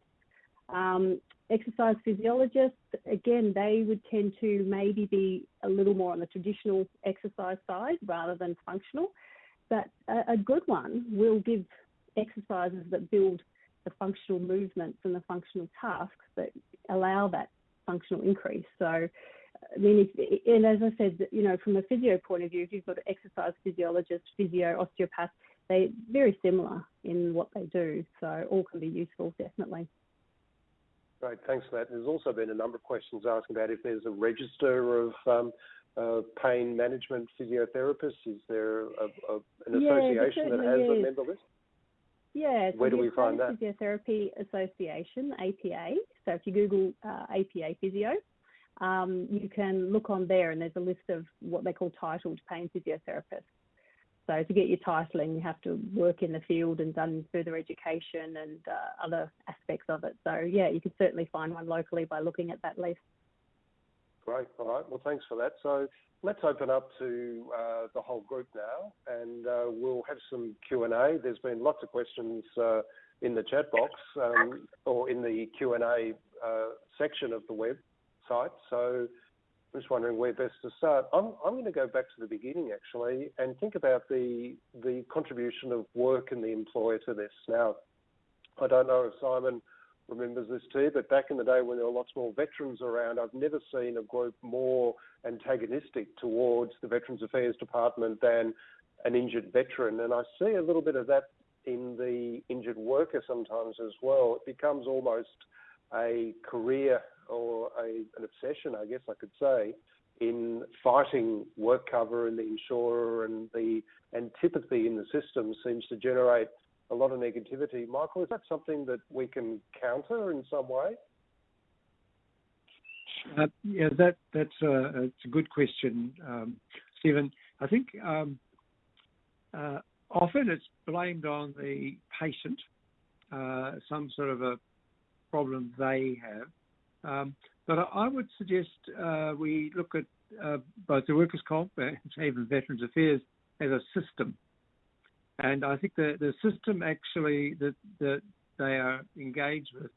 Um, exercise physiologists, again, they would tend to maybe be a little more on the traditional exercise side rather than functional. But a, a good one will give exercises that build the functional movements and the functional tasks that allow that functional increase. So, I mean, if, and as I said, you know, from a physio point of view, if you've got an exercise physiologist, physio, osteopath, they very similar in what they do. So all can be useful, definitely. Great, thanks for that. There's also been a number of questions asking about if there's a register of um, uh, pain management physiotherapists. Is there a, a, an association that has is. a member list? Yeah. So Where do we find that? Physiotherapy Association, APA. So if you Google uh, APA Physio, um, you can look on there, and there's a list of what they call titled pain physiotherapists. So to get your titling, you have to work in the field and done further education and uh, other aspects of it. So yeah, you can certainly find one locally by looking at that list. Great. All right. Well, thanks for that. So let's open up to uh, the whole group now, and uh, we'll have some Q and A. There's been lots of questions uh, in the chat box um, or in the Q and A uh, section of the website. So I'm just wondering where best to start. I'm, I'm going to go back to the beginning actually and think about the the contribution of work and the employer to this. Now, I don't know if Simon remembers this too, but back in the day when there were lots more veterans around, I've never seen a group more antagonistic towards the Veterans Affairs Department than an injured veteran. And I see a little bit of that in the injured worker sometimes as well. It becomes almost a career or a, an obsession, I guess I could say, in fighting work cover and the insurer and the antipathy in the system seems to generate a lot of negativity. Michael, is that something that we can counter in some way? Uh, yeah, that that's a, it's a good question, um, Stephen. I think um, uh, often it's blamed on the patient, uh, some sort of a problem they have. Um, but I would suggest uh, we look at uh, both the workers' comp and even Veterans Affairs as a system. And I think the, the system actually that, that they are engaged with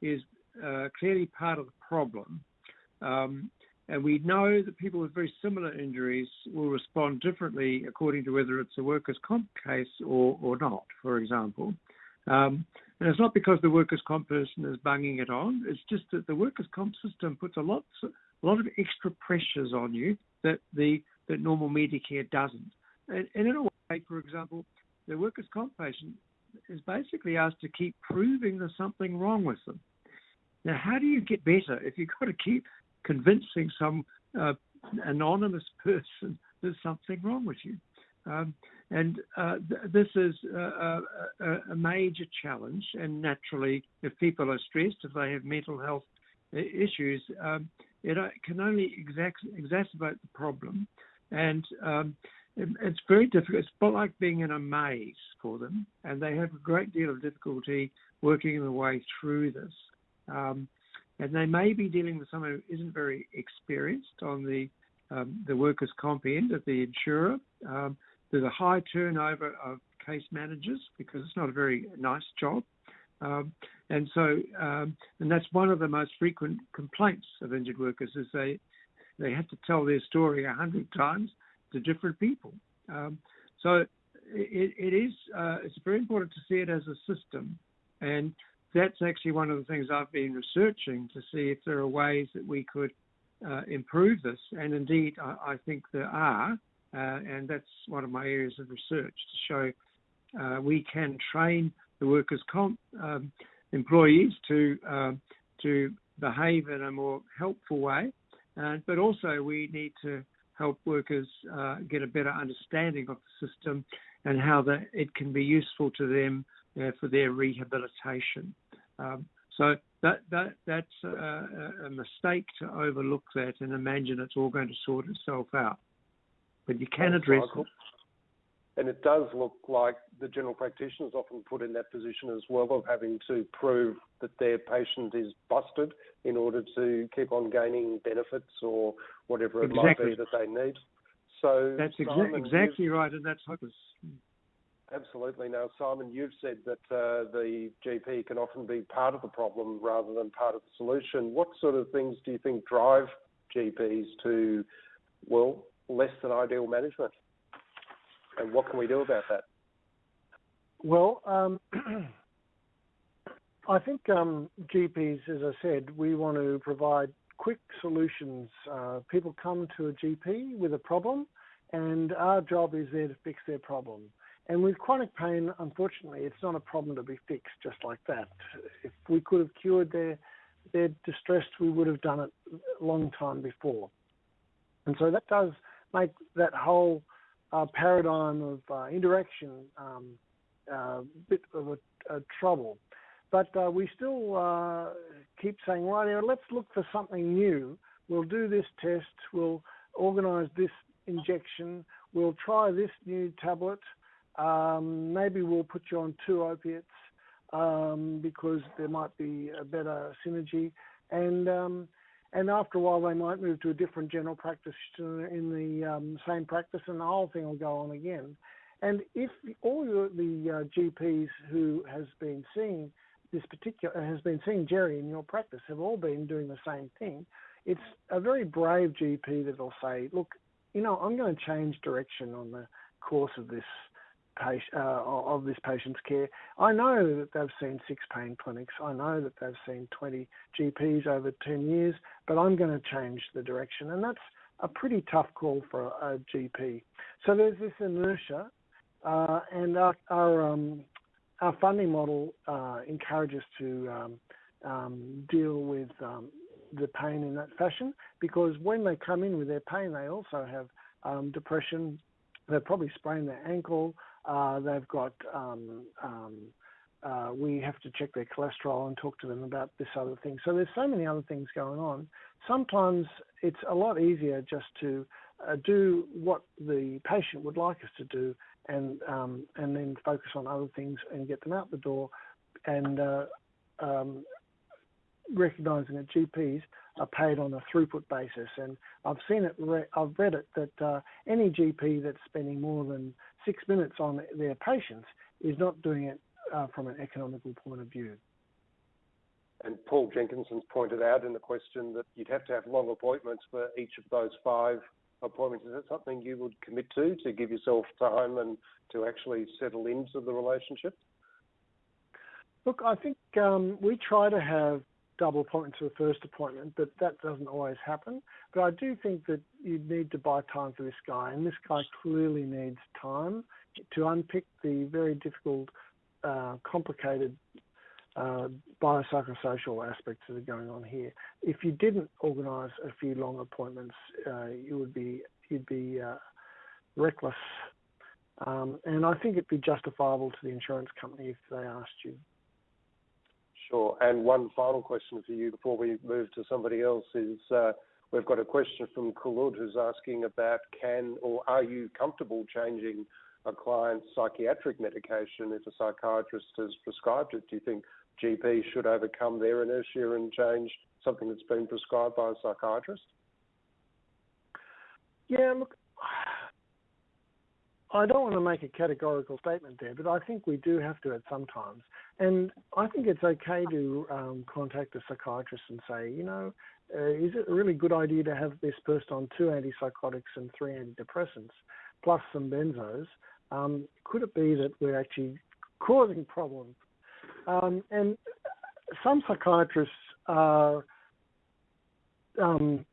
is uh, clearly part of the problem. Um, and we know that people with very similar injuries will respond differently according to whether it's a workers' comp case or, or not, for example. Um, and it's not because the workers' comp person is bunging it on. It's just that the workers' comp system puts a lot, a lot of extra pressures on you that the that normal Medicare doesn't. And, and in a way, for example, the workers' comp patient is basically asked to keep proving there's something wrong with them. Now, how do you get better if you've got to keep convincing some uh, anonymous [laughs] person there's something wrong with you? Um, and uh, th- this is a, a, major challenge. And naturally, if people are stressed, if they have mental health issues, um, it uh, can only exacerbate the problem. And um, it, it's very difficult. It's like being in a maze for them, and they have a great deal of difficulty working their way through this. Um, and they may be dealing with someone who isn't very experienced on the um, the workers' comp end of the insurer. Um, there's a high turnover of case managers because it's not a very nice job. Um, and so, um, and that's one of the most frequent complaints of injured workers is they they have to tell their story a hundred times to different people. Um, so it, it is uh, it's very important to see it as a system, and that's actually one of the things I've been researching to see if there are ways that we could uh, improve this. And indeed, I, I think there are. Uh, and that's one of my areas of research to show uh, we can train the workers' comp um, employees to um, to behave in a more helpful way, but also we need to help workers uh, get a better understanding of the system and how the, it can be useful to them for their rehabilitation. Um, so that that that's a, a mistake to overlook that and imagine it's all going to sort itself out but you can address it. And it does look like the general practitioners often put in that position as well of having to prove that their patient is busted in order to keep on gaining benefits or whatever it exactly. might be that they need. So that's exa- Simon, exactly right, and that's hopeless. Absolutely. Now, Simon, you've said that uh, the GP can often be part of the problem rather than part of the solution. What sort of things do you think drive GPs to, well, less than ideal management. And what can we do about that? Well, um, [clears throat] I think um, GPs, as I said, we want to provide quick solutions. Uh, people come to a GP with a problem, and our job is there to fix their problem. And with chronic pain, unfortunately, it's not a problem to be fixed just like that. If we could have cured their their distress, we would have done it a long time before. And so that does make that whole uh, paradigm of uh, interaction um, uh, bit of a, a trouble. But uh, we still uh, keep saying, right, let's look for something new. We'll do this test. We'll organise this injection. We'll try this new tablet. Um, maybe we'll put you on two opiates um, because there might be a better synergy. And um, and after a while, they might move to a different general practice in the um, same practice, and the whole thing will go on again. And if all the uh, GPs who has been seeing this particular has been seeing Jerry in your practice have all been doing the same thing, it's a very brave GP that'll say, "Look, you know, I'm going to change direction on the course of this patient, uh, of this patient's care. I know that they've seen six pain clinics. I know that they've seen 20 GPs over 10 years, but I'm going to change the direction, and that's a pretty tough call for a, GP. So there's this inertia, uh, and our our, um, our, funding model uh, encourages to um, um, deal with um, the pain in that fashion because when they come in with their pain, they also have um, depression. They've probably sprained their ankle. Uh, they've got um, um, uh, we have to check their cholesterol and talk to them about this other thing. So there's so many other things going on. Sometimes it's a lot easier just to uh, do what the patient would like us to do, and um, and then focus on other things and get them out the door, and uh, um, recognising that GPs are paid on a throughput basis. And I've seen it, re- I've read it that uh, any GP that's spending more than six minutes on their patients is not doing it uh, from an economical point of view. And Paul Jenkinson's pointed out in the question that you'd have to have long appointments for each of those five appointments. Is that something you would commit to to give yourself time and to actually settle into the relationship? Look, I think um, we try to have double appointment to the first appointment, but that doesn't always happen. But I do think that you need to buy time for this guy, and this guy clearly needs time to unpick the very difficult, uh, complicated uh, biopsychosocial aspects that are going on here. If you didn't organise a few long appointments, uh, you would be you'd be uh, reckless, um, and I think it'd be justifiable to the insurance company if they asked you. Sure. And one final question for you before we move to somebody else is uh, we've got a question from Kulud who's asking about can or are you comfortable changing a client's psychiatric medication if a psychiatrist has prescribed it? Do you think GP should overcome their inertia and change something that's been prescribed by a psychiatrist? Yeah, look, I don't want to make a categorical statement there, but I think we do have to at some times. And I think it's okay to um, contact a psychiatrist and say, you know, uh, is it a really good idea to have this person on two antipsychotics and three antidepressants, plus some benzos? Um, could it be that we're actually causing problems? Um, and some psychiatrists are um,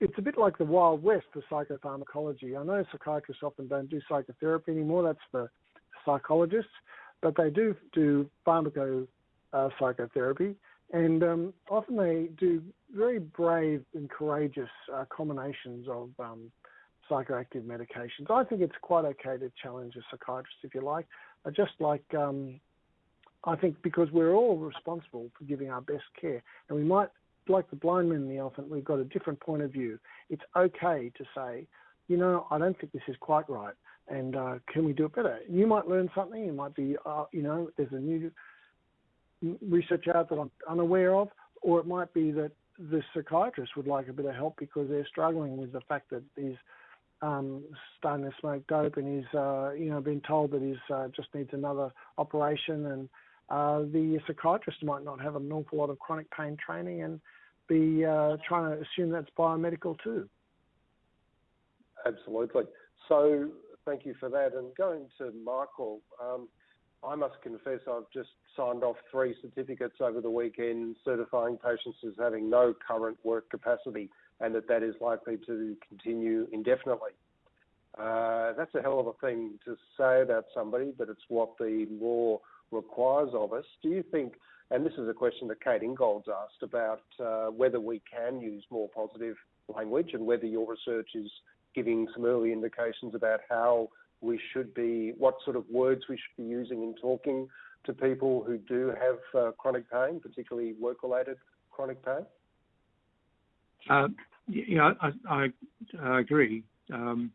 it's a bit like the Wild West for psychopharmacology. I know psychiatrists often don't do psychotherapy anymore, that's for psychologists, but they do do pharmaco uh, psychotherapy, and um, often they do very brave and courageous uh, combinations of um, psychoactive medications. I think it's quite okay to challenge a psychiatrist if you like, uh, just like um, I think because we're all responsible for giving our best care, and we might like the blind man and the elephant, we've got a different point of view. It's okay to say, you know, I don't think this is quite right, and uh, can we do it better? You might learn something. It might be, uh, you know, there's a new research out that I'm unaware of, or it might be that the psychiatrist would like a bit of help because they're struggling with the fact that he's um, starting to smoke dope and he's, uh, you know, been told that he's uh, just needs another operation and uh, the psychiatrist might not have an awful lot of chronic pain training and be uh, trying to assume that's biomedical too. Absolutely. So thank you for that. And going to Michael, um, I must confess I've just signed off three certificates over the weekend certifying patients as having no current work capacity and that that is likely to continue indefinitely. Uh, that's a hell of a thing to say about somebody, but it's what the law requires of us. Do you think and this is a question that Kate Ingold's asked about uh, whether we can use more positive language and whether your research is giving some early indications about how we should be, what sort of words we should be using in talking to people who do have uh, chronic pain, particularly work-related chronic pain? Uh, yeah, I, I, I agree. Um,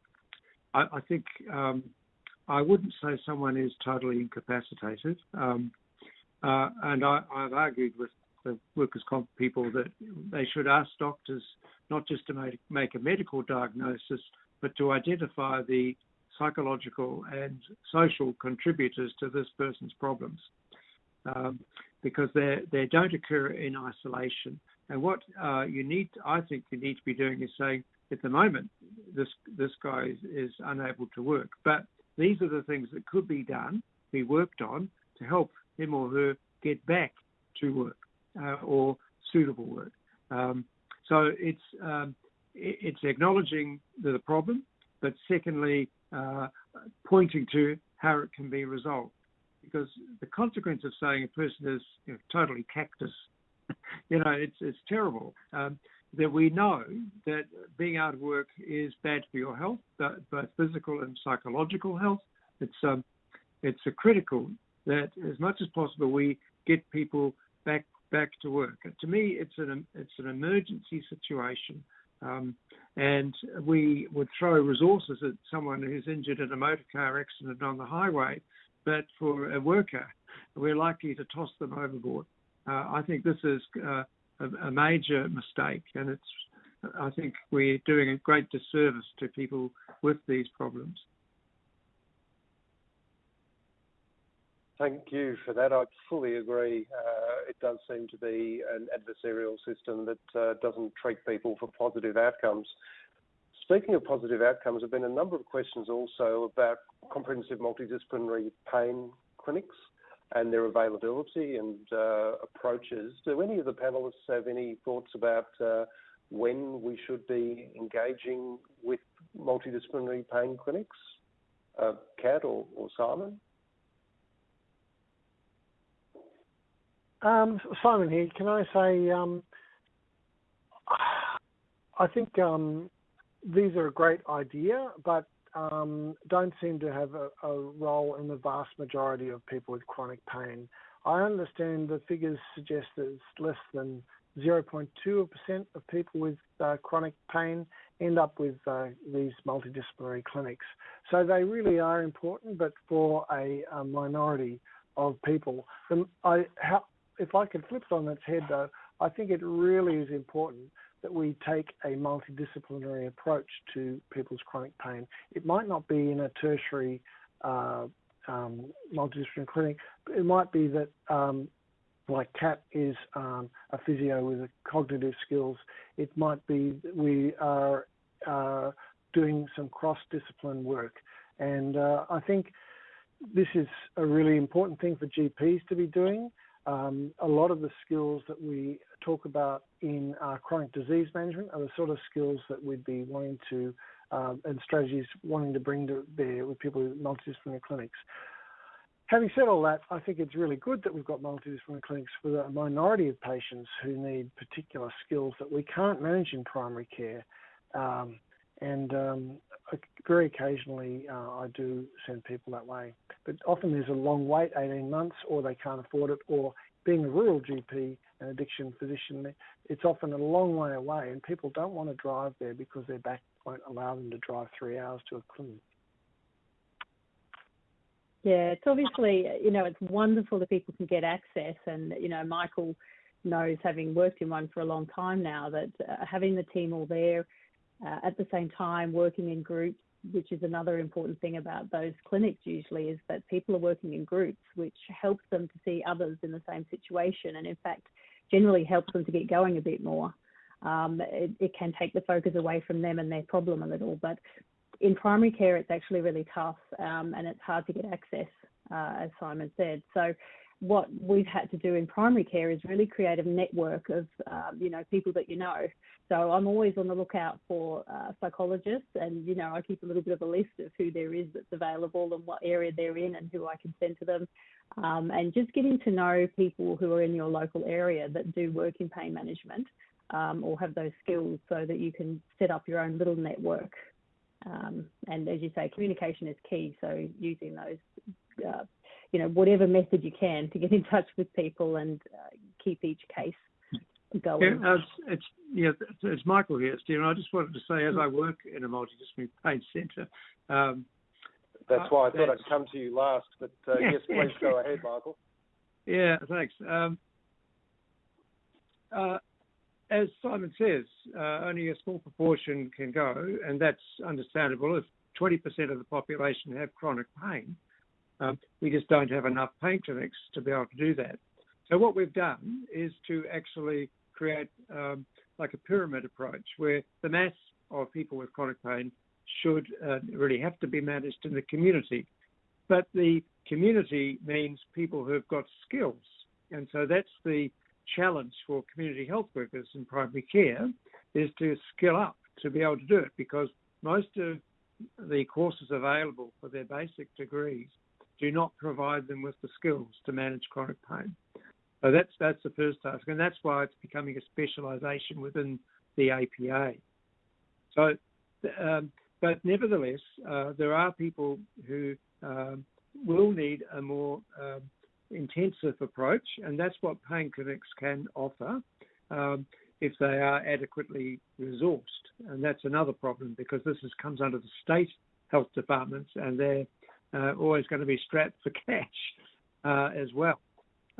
I, I, think um, I wouldn't say someone is totally incapacitated, um, uh, and I, have argued with the workers' comp people that they should ask doctors not just to make, make a medical diagnosis, but to identify the psychological and social contributors to this person's problems, um, because they they don't occur in isolation. And what uh, you need, I think, you need to be doing is saying, at the moment, this this guy is, is unable to work, but these are the things that could be done, be worked on to help him or her get back to work uh, or suitable work. Um, so it's um, it's acknowledging the problem, but secondly, uh, pointing to how it can be resolved. Because the consequence of saying a person is you know, totally cactus, [laughs] you know, it's it's terrible. Um, that we know that being out of work is bad for your health, both physical and psychological health. It's um, it's a critical that as much as possible we get people back back to work. To me, it's an it's an emergency situation, um, and we would throw resources at someone who's injured in a motor car accident on the highway, but for a worker, we're likely to toss them overboard. Uh, I think this is uh, a, a, major mistake, and it's I think we're doing a great disservice to people with these problems. Thank you for that. I fully agree. Uh, it does seem to be an adversarial system that uh, doesn't treat people for positive outcomes. Speaking of positive outcomes, there have been a number of questions also about comprehensive multidisciplinary pain clinics and their availability and uh, approaches. Do any of the panelists have any thoughts about uh, when we should be engaging with multidisciplinary pain clinics? Uh, Kat or, or Simon? Um, Simon here. Can I say, um, I think um, these are a great idea, but um, don't seem to have a, a, role in the vast majority of people with chronic pain. I understand the figures suggest that it's less than 0.2% of people with uh, chronic pain end up with uh, these multidisciplinary clinics. So they really are important, but for a, a minority of people. I, how, if I could flip it on its head, though, I think it really is important that we take a multidisciplinary approach to people's chronic pain. It might not be in a tertiary uh, um, multidisciplinary clinic. It might be that, um, like Kat is um, a physio with cognitive skills. It might be that we are uh, doing some cross-discipline work, and uh, I think this is a really important thing for GPs to be doing. Um, a lot of the skills that we talk about in uh, chronic disease management are the sort of skills that we'd be wanting to, um, and strategies wanting to bring to bear with people with multidisciplinary clinics. Having said all that, I think it's really good that we've got multidisciplinary clinics for the minority of patients who need particular skills that we can't manage in primary care. Um, and um, very occasionally uh, I do send people that way. But often there's a long wait, 18 months, or they can't afford it, or being a rural GP and addiction physician, it's often a long way away, and people don't want to drive there because their back won't allow them to drive three hours to a clinic. Yeah, it's obviously, you know, it's wonderful that people can get access, and you know, Michael knows, having worked in one for a long time now, that uh, having the team all there uh, at the same time, working in groups, which is another important thing about those clinics usually, is that people are working in groups, which helps them to see others in the same situation, and in fact, generally helps them to get going a bit more. Um, it, it can take the focus away from them and their problem a little, but in primary care, it's actually really tough um, and it's hard to get access, uh, as Simon said. So what we've had to do in primary care is really create a network of um, you know people that you know. So I'm always on the lookout for uh, psychologists, and you know I keep a little bit of a list of who there is that's available and what area they're in and who I can send to them, um, and just getting to know people who are in your local area that do work in pain management um, or have those skills, so that you can set up your own little network Um, and as you say, communication is key. So using those, uh, you know, whatever method you can to get in [laughs] touch with people and uh, keep each case going. Yeah, it's, it's yeah, it's Michael here, Stephen. I just wanted to say, as I work in a multidisciplinary pain centre. Um, that's why I thought I'd come to you last, but uh, yes, please go [laughs] ahead, Michael. Yeah, thanks. Um, uh, as Simon says, uh, only a small proportion can go, and that's understandable. If 20% of the population have chronic pain, um, we just don't have enough pain clinics to be able to do that. So what we've done is to actually create um, like a pyramid approach where the mass of people with chronic pain should uh, really have to be managed in the community. But the community means people who've got skills. And so that's the challenge for community health workers in primary care is to skill up to be able to do it because most of the courses available for their basic degrees do not provide them with the skills to manage chronic pain. So that's that's the first task, and that's why it's becoming a specialisation within the APA. So, um, but nevertheless, uh, there are people who um, will need a more um, intensive approach, and that's what pain clinics can offer um, if they are adequately resourced. And that's another problem because this is, comes under the state health departments, and they're uh, always going to be strapped for [laughs] cash uh, as well.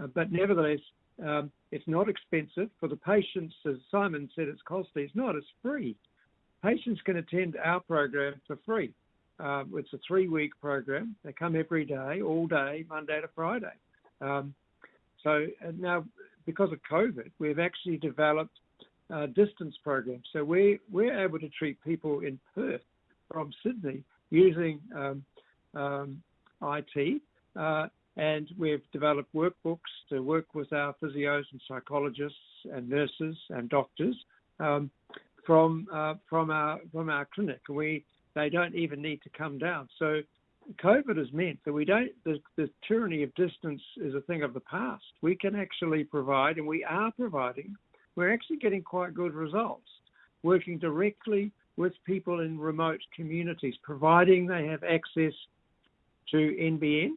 Uh, but nevertheless, um, it's not expensive for the patients. As Simon said, it's costly. It's not. It's free. Patients can attend our program for free. Um, it's a three-week program. They come every day, all day, Monday to Friday. Um, so uh, now, because of COVID, we've actually developed uh, distance programs. So we we're able to treat people in Perth from Sydney using um, um, IT, uh, and we've developed workbooks to work with our physios and psychologists and nurses and doctors um, from uh, from our from our clinic. We they don't even need to come down. So COVID has meant that we don't, the, the, tyranny of distance is a thing of the past. We can actually provide, and we are providing, we're actually getting quite good results, working directly with people in remote communities, providing they have access to NBN.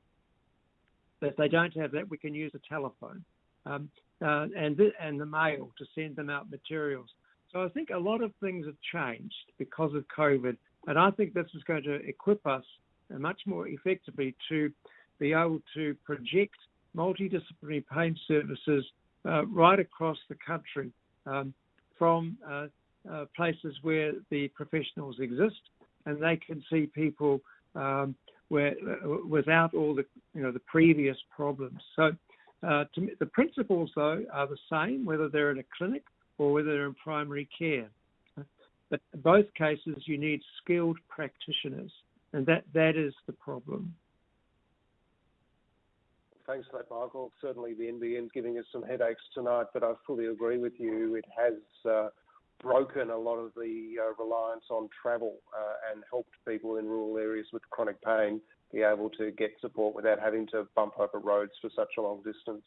If they don't have that, we can use a telephone um, uh, and, the, and the mail to send them out materials. So I think a lot of things have changed because of COVID, and I think this is going to equip us much more effectively to be able to project multidisciplinary pain services uh, right across the country um, from uh, uh, places where the professionals exist, and they can see people um, where uh, without all the you know the previous problems. So uh, me, the principles though are the same whether they're in a clinic or whether they're in primary care. But in both cases, you need skilled practitioners. And that, that is the problem. Thanks for that, Michael. Certainly the NBN's giving us some headaches tonight, but I fully agree with you. It has uh, broken a lot of the uh, reliance on travel uh, and helped people in rural areas with chronic pain be able to get support without having to bump over roads for such a long distance.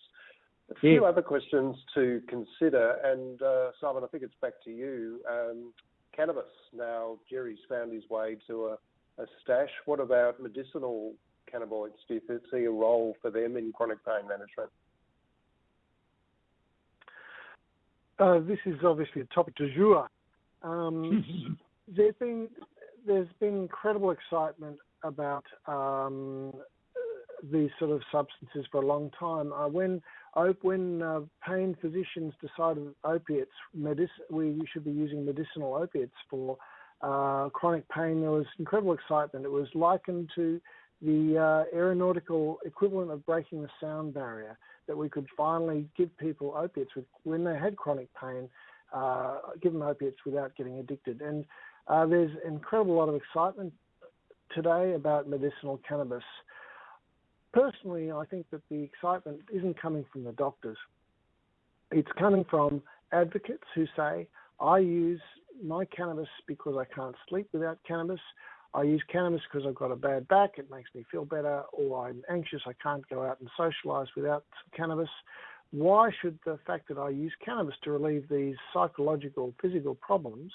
A few yeah. other questions to consider, and uh, Simon, I think it's back to you. Um, cannabis. Now, Jerry's found his way to a a stash. What about medicinal cannabinoids? Do you see a role for them in chronic pain management? Uh, this is obviously a topic du jour. Um, [laughs] there's been there's been incredible excitement about um, these sort of substances for a long time. Uh, when when uh, pain physicians decided opiates, medic- we should be using medicinal opiates for uh, chronic pain, there was incredible excitement. It was likened to the uh, aeronautical equivalent of breaking the sound barrier, that we could finally give people opiates with, when they had chronic pain, uh, give them opiates without getting addicted. And uh, there's an incredible lot of excitement today about medicinal cannabis. Personally, I think that the excitement isn't coming from the doctors. It's coming from advocates who say, I use my cannabis because I can't sleep without cannabis. I use cannabis because I've got a bad back, it makes me feel better, or I'm anxious, I can't go out and socialize without cannabis. Why should the fact that I use cannabis to relieve these psychological, physical problems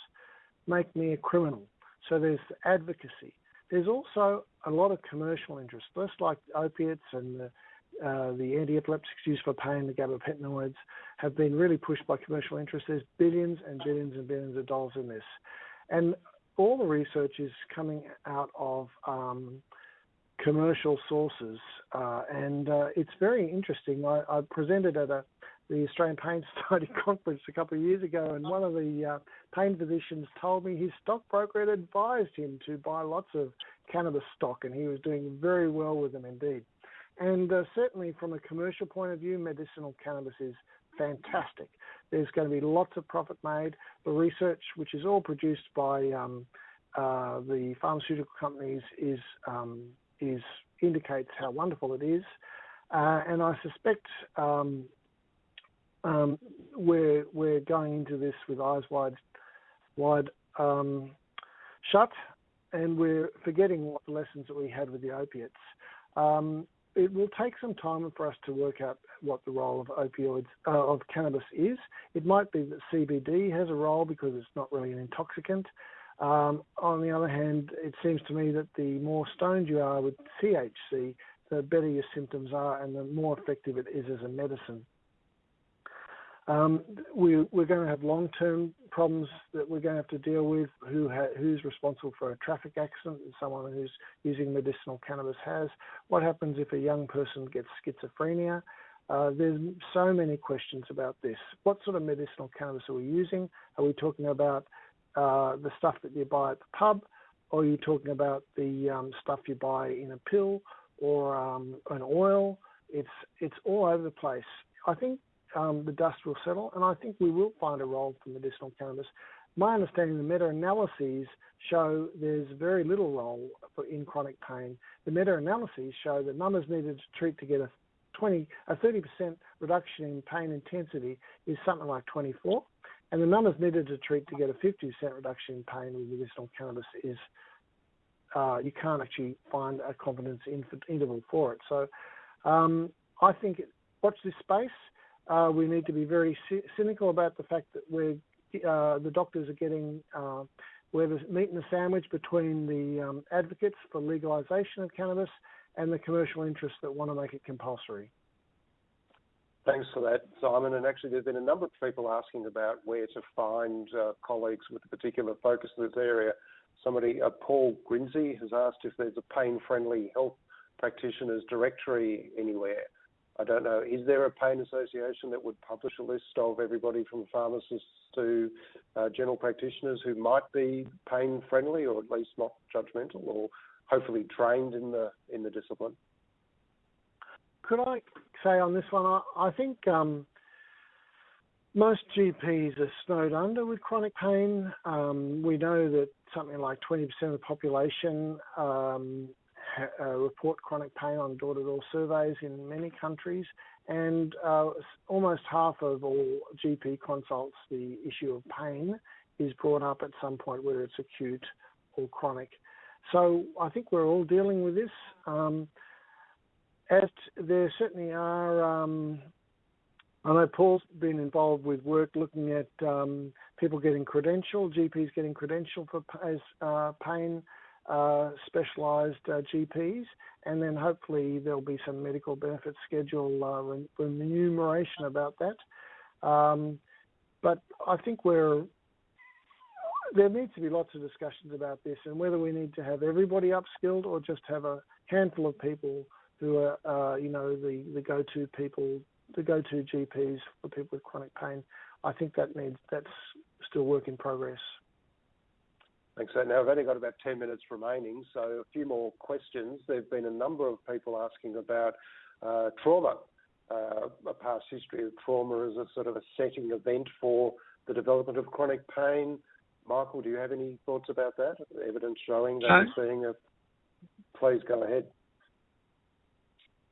make me a criminal? So there's advocacy. There's also a lot of commercial interest, just like opiates and the, uh, the anti-epileptics used for pain, the gabapentinoids, have been really pushed by commercial interest. There's billions and billions and billions of dollars in this. And all the research is coming out of um, commercial sources, uh, and uh, it's very interesting. I, I, presented at a, the Australian Pain [laughs] Society conference a couple of years ago, and one of the uh, pain physicians told me his stockbroker had advised him to buy lots of cannabis stock, and he was doing very well with them indeed. And uh, certainly, from a commercial point of view, medicinal cannabis is fantastic. There's going to be lots of profit made. The research, which is all produced by um, uh, the pharmaceutical companies, is um, is indicates how wonderful it is. Uh, and I suspect um, um, we're we're going into this with eyes wide wide um, shut, and we're forgetting what the lessons that we had with the opiates. Um, it will take some time for us to work out what the role of opioids uh, of cannabis is. It might be that CBD has a role because it's not really an intoxicant. Um, on the other hand, it seems to me that the more stoned you are with THC, the better your symptoms are and the more effective it is as a medicine. Um, we, are going to have long-term problems that we're going to have to deal with. Who ha- who's responsible for a traffic accident? Someone who's using medicinal cannabis has. What happens if a young person gets schizophrenia? Uh, there's so many questions about this. What sort of medicinal cannabis are we using? Are we talking about uh, the stuff that you buy at the pub, or are you talking about the um, stuff you buy in a pill or um, an oil? It's it's all over the place. I think um, the dust will settle, and I think we will find a role for medicinal cannabis. My understanding, the meta-analyses show there's very little role for in chronic pain. The meta-analyses show that numbers needed to treat to get a 20, a 30% reduction in pain intensity is something like 24, and the numbers needed to treat to get a 50% reduction in pain with medicinal cannabis is uh, you can't actually find a confidence interval for it. So um, I think watch this space. Uh, we need to be very cynical about the fact that we're uh, the doctors are getting uh, where the meat in the sandwich between the um, advocates for legalisation of cannabis and the commercial interests that want to make it compulsory. Thanks for that, Simon. And actually, there's been a number of people asking about where to find uh, colleagues with a particular focus in this area. Somebody, uh, Paul Grinzy, has asked if there's a pain-friendly health practitioners directory anywhere. I don't know. Is there a pain association that would publish a list of everybody from pharmacists to uh, general practitioners who might be pain friendly or at least not judgmental or hopefully trained in the in the discipline? Could I say on this one? I, I think um, most GPs are snowed under with chronic pain. Um, we know that something like 20% of the population um, report chronic pain on door-to-door surveys in many countries, and uh, almost half of all GP consults, the issue of pain is brought up at some point, whether it's acute or chronic. So I think we're all dealing with this. Um, as there certainly are, um, I know Paul's been involved with work looking at um, people getting credentialed, GPs getting credentialed for as uh, pain uh, specialised uh, GPs, and then hopefully there'll be some medical benefit schedule uh, remuneration about that. Um, but I think we're there needs to be lots of discussions about this and whether we need to have everybody upskilled or just have a handful of people who are, uh, you know, the, the go-to people, the go-to GPs for people with chronic pain. I think that needs that's still work in progress. Thanks. So now I've only got about 10 minutes remaining, so a few more questions. There have been a number of people asking about uh, trauma, uh, a past history of trauma as a sort of a setting event for the development of chronic pain. Michael, do you have any thoughts about that? Evidence showing that seeing a. Please go ahead.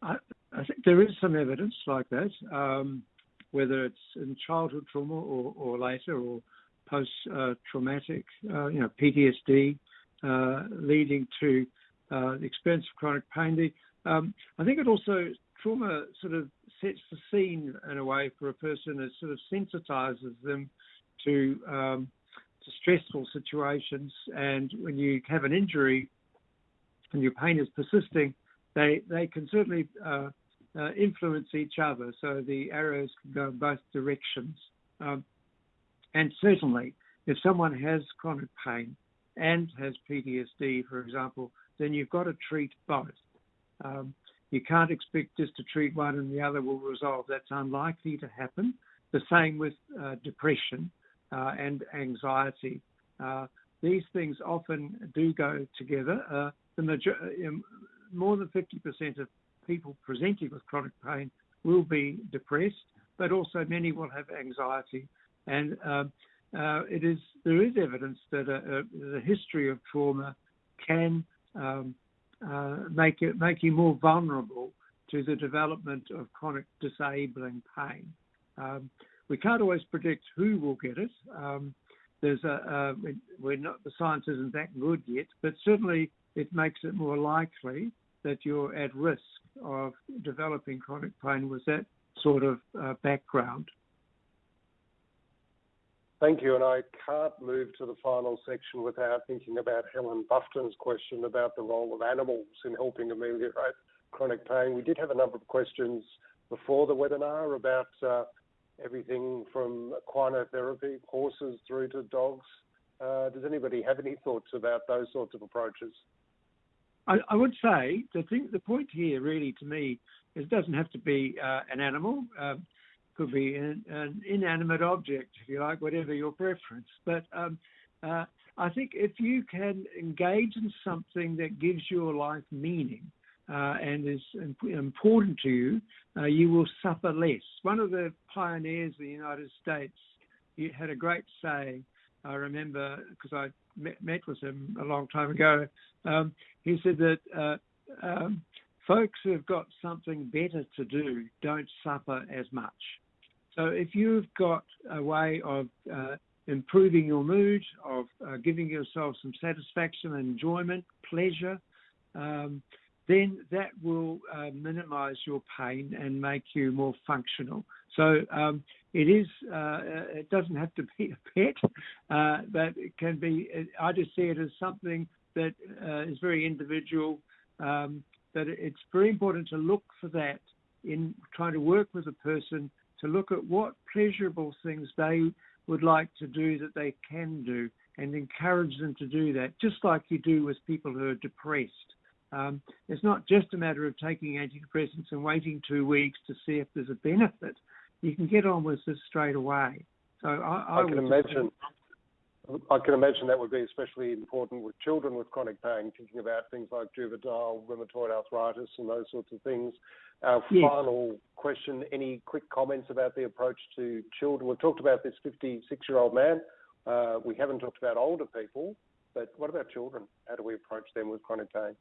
I, I, think there is some evidence like that, um, whether it's in childhood trauma or, or later, or post-traumatic, uh, you know, PTSD, uh, leading to uh, the experience of chronic pain. The, um, I think it also trauma sort of sets the scene in a way for a person. It sort of sensitizes them to um, stressful situations, and when you have an injury and your pain is persisting, they they can certainly uh, uh, influence each other. So the arrows can go in both directions. Um, and certainly, if someone has chronic pain and has PTSD, for example, then you've got to treat both. Um, you can't expect just to treat one and the other will resolve. That's unlikely to happen. The same with uh, depression uh, and anxiety. Uh, these things often do go together. Uh, the major- um, more than 50% of people presenting with chronic pain will be depressed, but also many will have anxiety. And um, uh, it is there is evidence that a, a, a history of trauma can um, uh, make it make you more vulnerable to the development of chronic disabling pain. Um, we can't always predict who will get it. Um, there's a, we're not the science isn't that good yet, but certainly it makes it more likely that you're at risk of developing chronic pain with that sort of uh, background. Thank you. And I can't move to the final section without thinking about Helen Bufton's question about the role of animals in helping ameliorate chronic pain. We did have a number of questions before the webinar about uh, everything from equinotherapy, horses through to dogs. Uh, does anybody have any thoughts about those sorts of approaches? I, I would say the thing, the point here really to me is it doesn't have to be uh, an animal. Uh, could be an, an, inanimate object, if you like, whatever your preference. But um, uh, I think if you can engage in something that gives your life meaning uh, and is important to you, uh, you will suffer less. One of the pioneers of the United States had a great saying. I remember because I met, met, with him a long time ago. Um, he said that uh, um, folks who've got something better to do don't suffer as much. So if you've got a way of uh, improving your mood, of uh, giving yourself some satisfaction, enjoyment, pleasure, um, then that will uh, minimize your pain and make you more functional. So um, it is. Uh, it doesn't have to be a pet, uh, but it can be. I just see it as something that uh, is very individual. Um, but it's very important to look for that in trying to work with a person to look at what pleasurable things they would like to do that they can do and encourage them to do that, just like you do with people who are depressed. Um, it's not just a matter of taking antidepressants and waiting two weeks to see if there's a benefit. You can get on with this straight away. So I, I, I can imagine. I can imagine that would be especially important with children with chronic pain, thinking about things like juvenile rheumatoid arthritis and those sorts of things. Our yes. final question any quick comments about the approach to children? We've talked about this 56 year old man. Uh, we haven't talked about older people, but what about children? How do we approach them with chronic pain?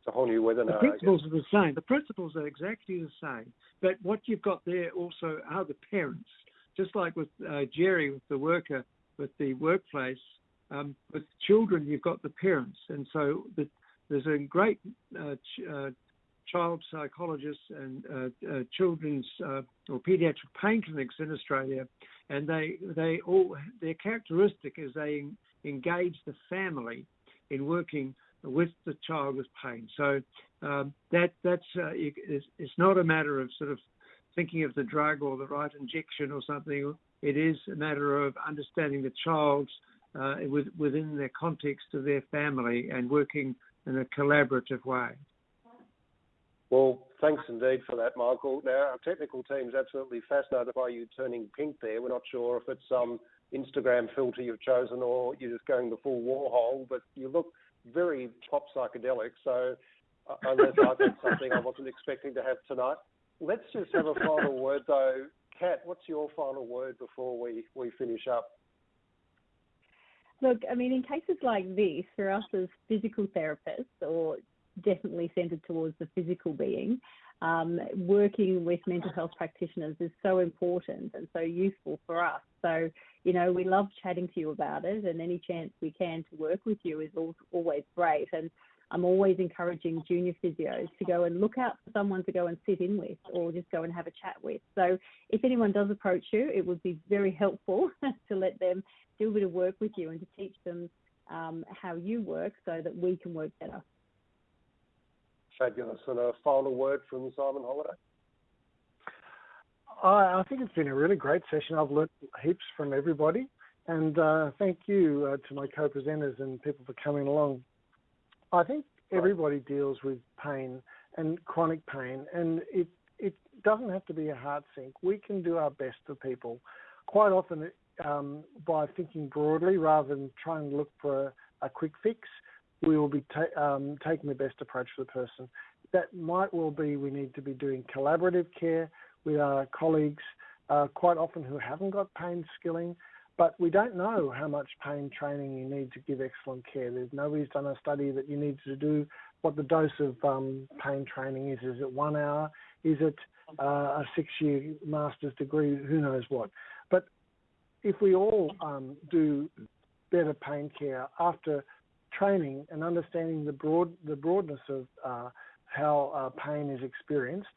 It's a whole new webinar. The principles are the same. The principles are exactly the same. But what you've got there also are the parents just like with uh, Jerry, with the worker, with the workplace, um, with children, you've got the parents. And so the, there's a great uh, ch- uh, child psychologists and uh, uh, children's uh, or pediatric pain clinics in Australia, and they they all their characteristic is they engage the family in working with the child with pain. So um, that that's uh, it's, it's, not a matter of sort of thinking of the drug or the right injection or something. It is a matter of understanding the child uh, with, within the context of their family and working in a collaborative way. Well, thanks indeed for that, Michael. Now, our technical team is absolutely fascinated by you turning pink there. We're not sure if it's some Instagram filter you've chosen or you're just going the full Warhol, but you look very pop psychedelic. So, uh, unless I've something I wasn't expecting to have tonight, Let's just have a final [laughs] word, though. Kat, what's your final word before we, we finish up? Look, I mean, in cases like this, for us as physical therapists, or definitely centered towards the physical being, um, working with mental health practitioners is so important and so useful for us. So, you know, we love chatting to you about it, and any chance we can to work with you is always great. And I'm always encouraging junior physios to go and look out for someone to go and sit in with or just go and have a chat with. So if anyone does approach you, it would be very helpful [laughs] to let them do a bit of work with you and to teach them um, how you work so that we can work better. Fabulous. And a final word from Simon Holliday? I, I think it's been a really great session. I've learnt heaps from everybody. And uh, thank you uh, to my co presenters and people for coming along. I think everybody deals with pain and chronic pain, and it, it doesn't have to be a heart sink. We can do our best for people. Quite often, um, by thinking broadly rather than trying to look for a, a quick fix, we will be ta- um, taking the best approach for the person. That might well be we need to be doing collaborative care with our colleagues, uh, quite often who haven't got pain skilling, but we don't know how much pain training you need to give excellent care. There's nobody's done a study that you need to do what the dose of um, pain training is. Is it one hour? Is it uh, a six-year master's degree? Who knows what? But if we all um, do better pain care after training and understanding the broad the broadness of uh, how uh, pain is experienced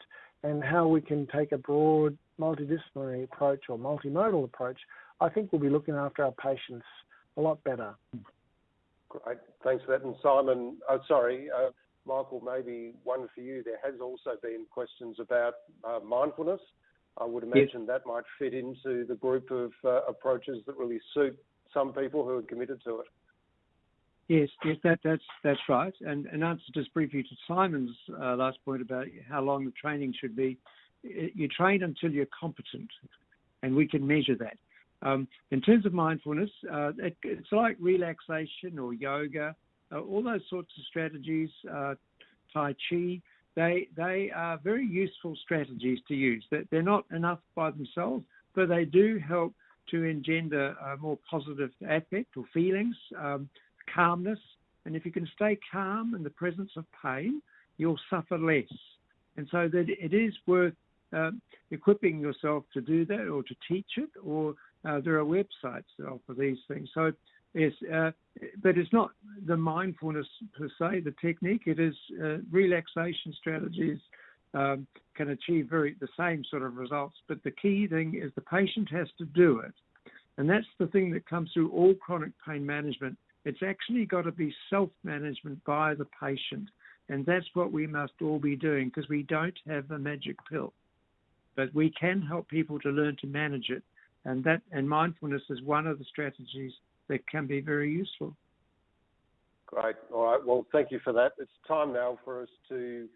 and how we can take a broad multidisciplinary approach or multimodal approach, I think we'll be looking after our patients a lot better. Great, thanks for that. And Simon, oh, sorry, uh, Michael, maybe one for you. There has also been questions about uh, mindfulness. I would imagine yes. that might fit into the group of uh, approaches that really suit some people who are committed to it. Yes, yes, that, that's that's right. And an answer just briefly to Simon's uh, last point about how long the training should be. You train until you're competent, and we can measure that. Um, in terms of mindfulness, uh, it, it's like relaxation or yoga, uh, all those sorts of strategies, uh, Tai Chi. They they are very useful strategies to use. That they're not enough by themselves, but they do help to engender a more positive affect or feelings. Um, calmness. And if you can stay calm in the presence of pain, you'll suffer less. And so that it is worth uh, equipping yourself to do that or to teach it, or uh, there are websites that offer these things. So yes, uh, but it's not the mindfulness per se, the technique. It is uh, relaxation strategies um, can achieve very the same sort of results. But the key thing is the patient has to do it, and that's the thing that comes through all chronic pain management. It's actually got to be self management by the patient. And that's what we must all be doing because we don't have a magic pill. But we can help people to learn to manage it. And that and mindfulness is one of the strategies that can be very useful. Great. All right. Well, thank you for that. It's time now for us to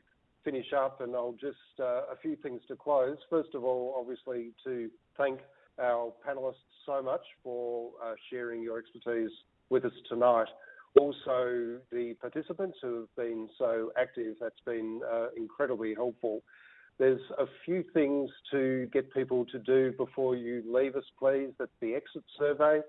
finish up, and I'll just uh, a few things to close. First of all, obviously, to thank our panelists so much for uh, sharing your expertise with us tonight. Also, the participants who have been so active, that's been uh, incredibly helpful. There's a few things to get people to do before you leave us, please. That's the exit survey.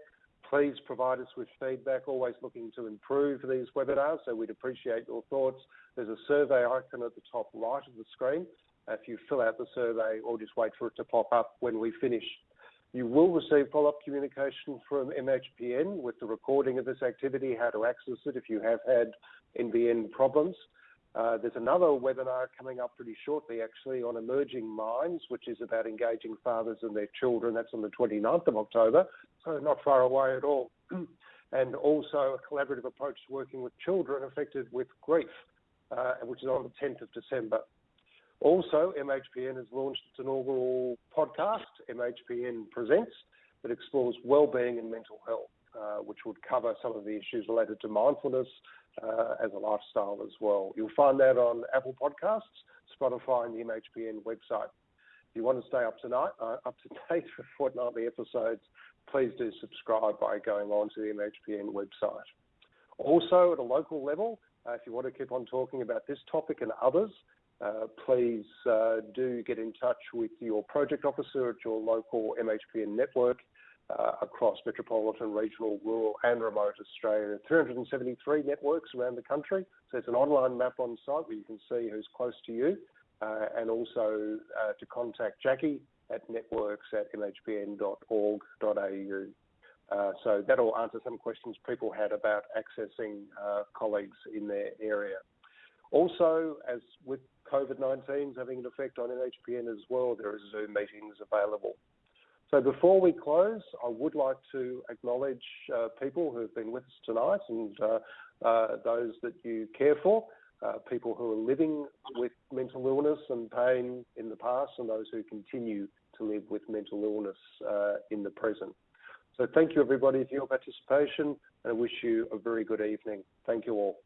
Please provide us with feedback, always looking to improve these webinars, so we'd appreciate your thoughts. There's a survey icon at the top right of the screen. If you fill out the survey or just wait for it to pop up when we finish. You will receive follow-up communication from MHPN with the recording of this activity, how to access it if you have had NBN problems. Uh, there's another webinar coming up pretty shortly, actually, on emerging minds, which is about engaging fathers and their children. That's on the 29th of October, so not far away at all. [clears throat] and also a collaborative approach to working with children affected with grief, uh, which is on the 10th of December. Also, MHPN has launched its inaugural podcast, MHPN Presents, that explores well-being and mental health, uh, which would cover some of the issues related to mindfulness uh, as a lifestyle as well. You'll find that on Apple Podcasts, Spotify, and the MHPN website. If you want to stay up tonight, uh, up to date [laughs] with fortnightly episodes, please do subscribe by going on to the MHPN website. Also, at a local level, uh, if you want to keep on talking about this topic and others, uh, please uh, do get in touch with your project officer at your local MHPN network uh, across metropolitan, regional, rural, and remote Australia. 373 networks around the country. So it's an online map on site where you can see who's close to you, uh, and also uh, to contact Jackie at networks at mhpn.org.au. Uh, so that'll answer some questions people had about accessing uh, colleagues in their area. Also, as with COVID-19 having an effect on MHPN as well, there are Zoom meetings available. So before we close, I would like to acknowledge uh, people who have been with us tonight and uh, uh, those that you care for, uh, people who are living with mental illness and pain in the past and those who continue to live with mental illness uh, in the present. So thank you everybody for your participation and I wish you a very good evening. Thank you all.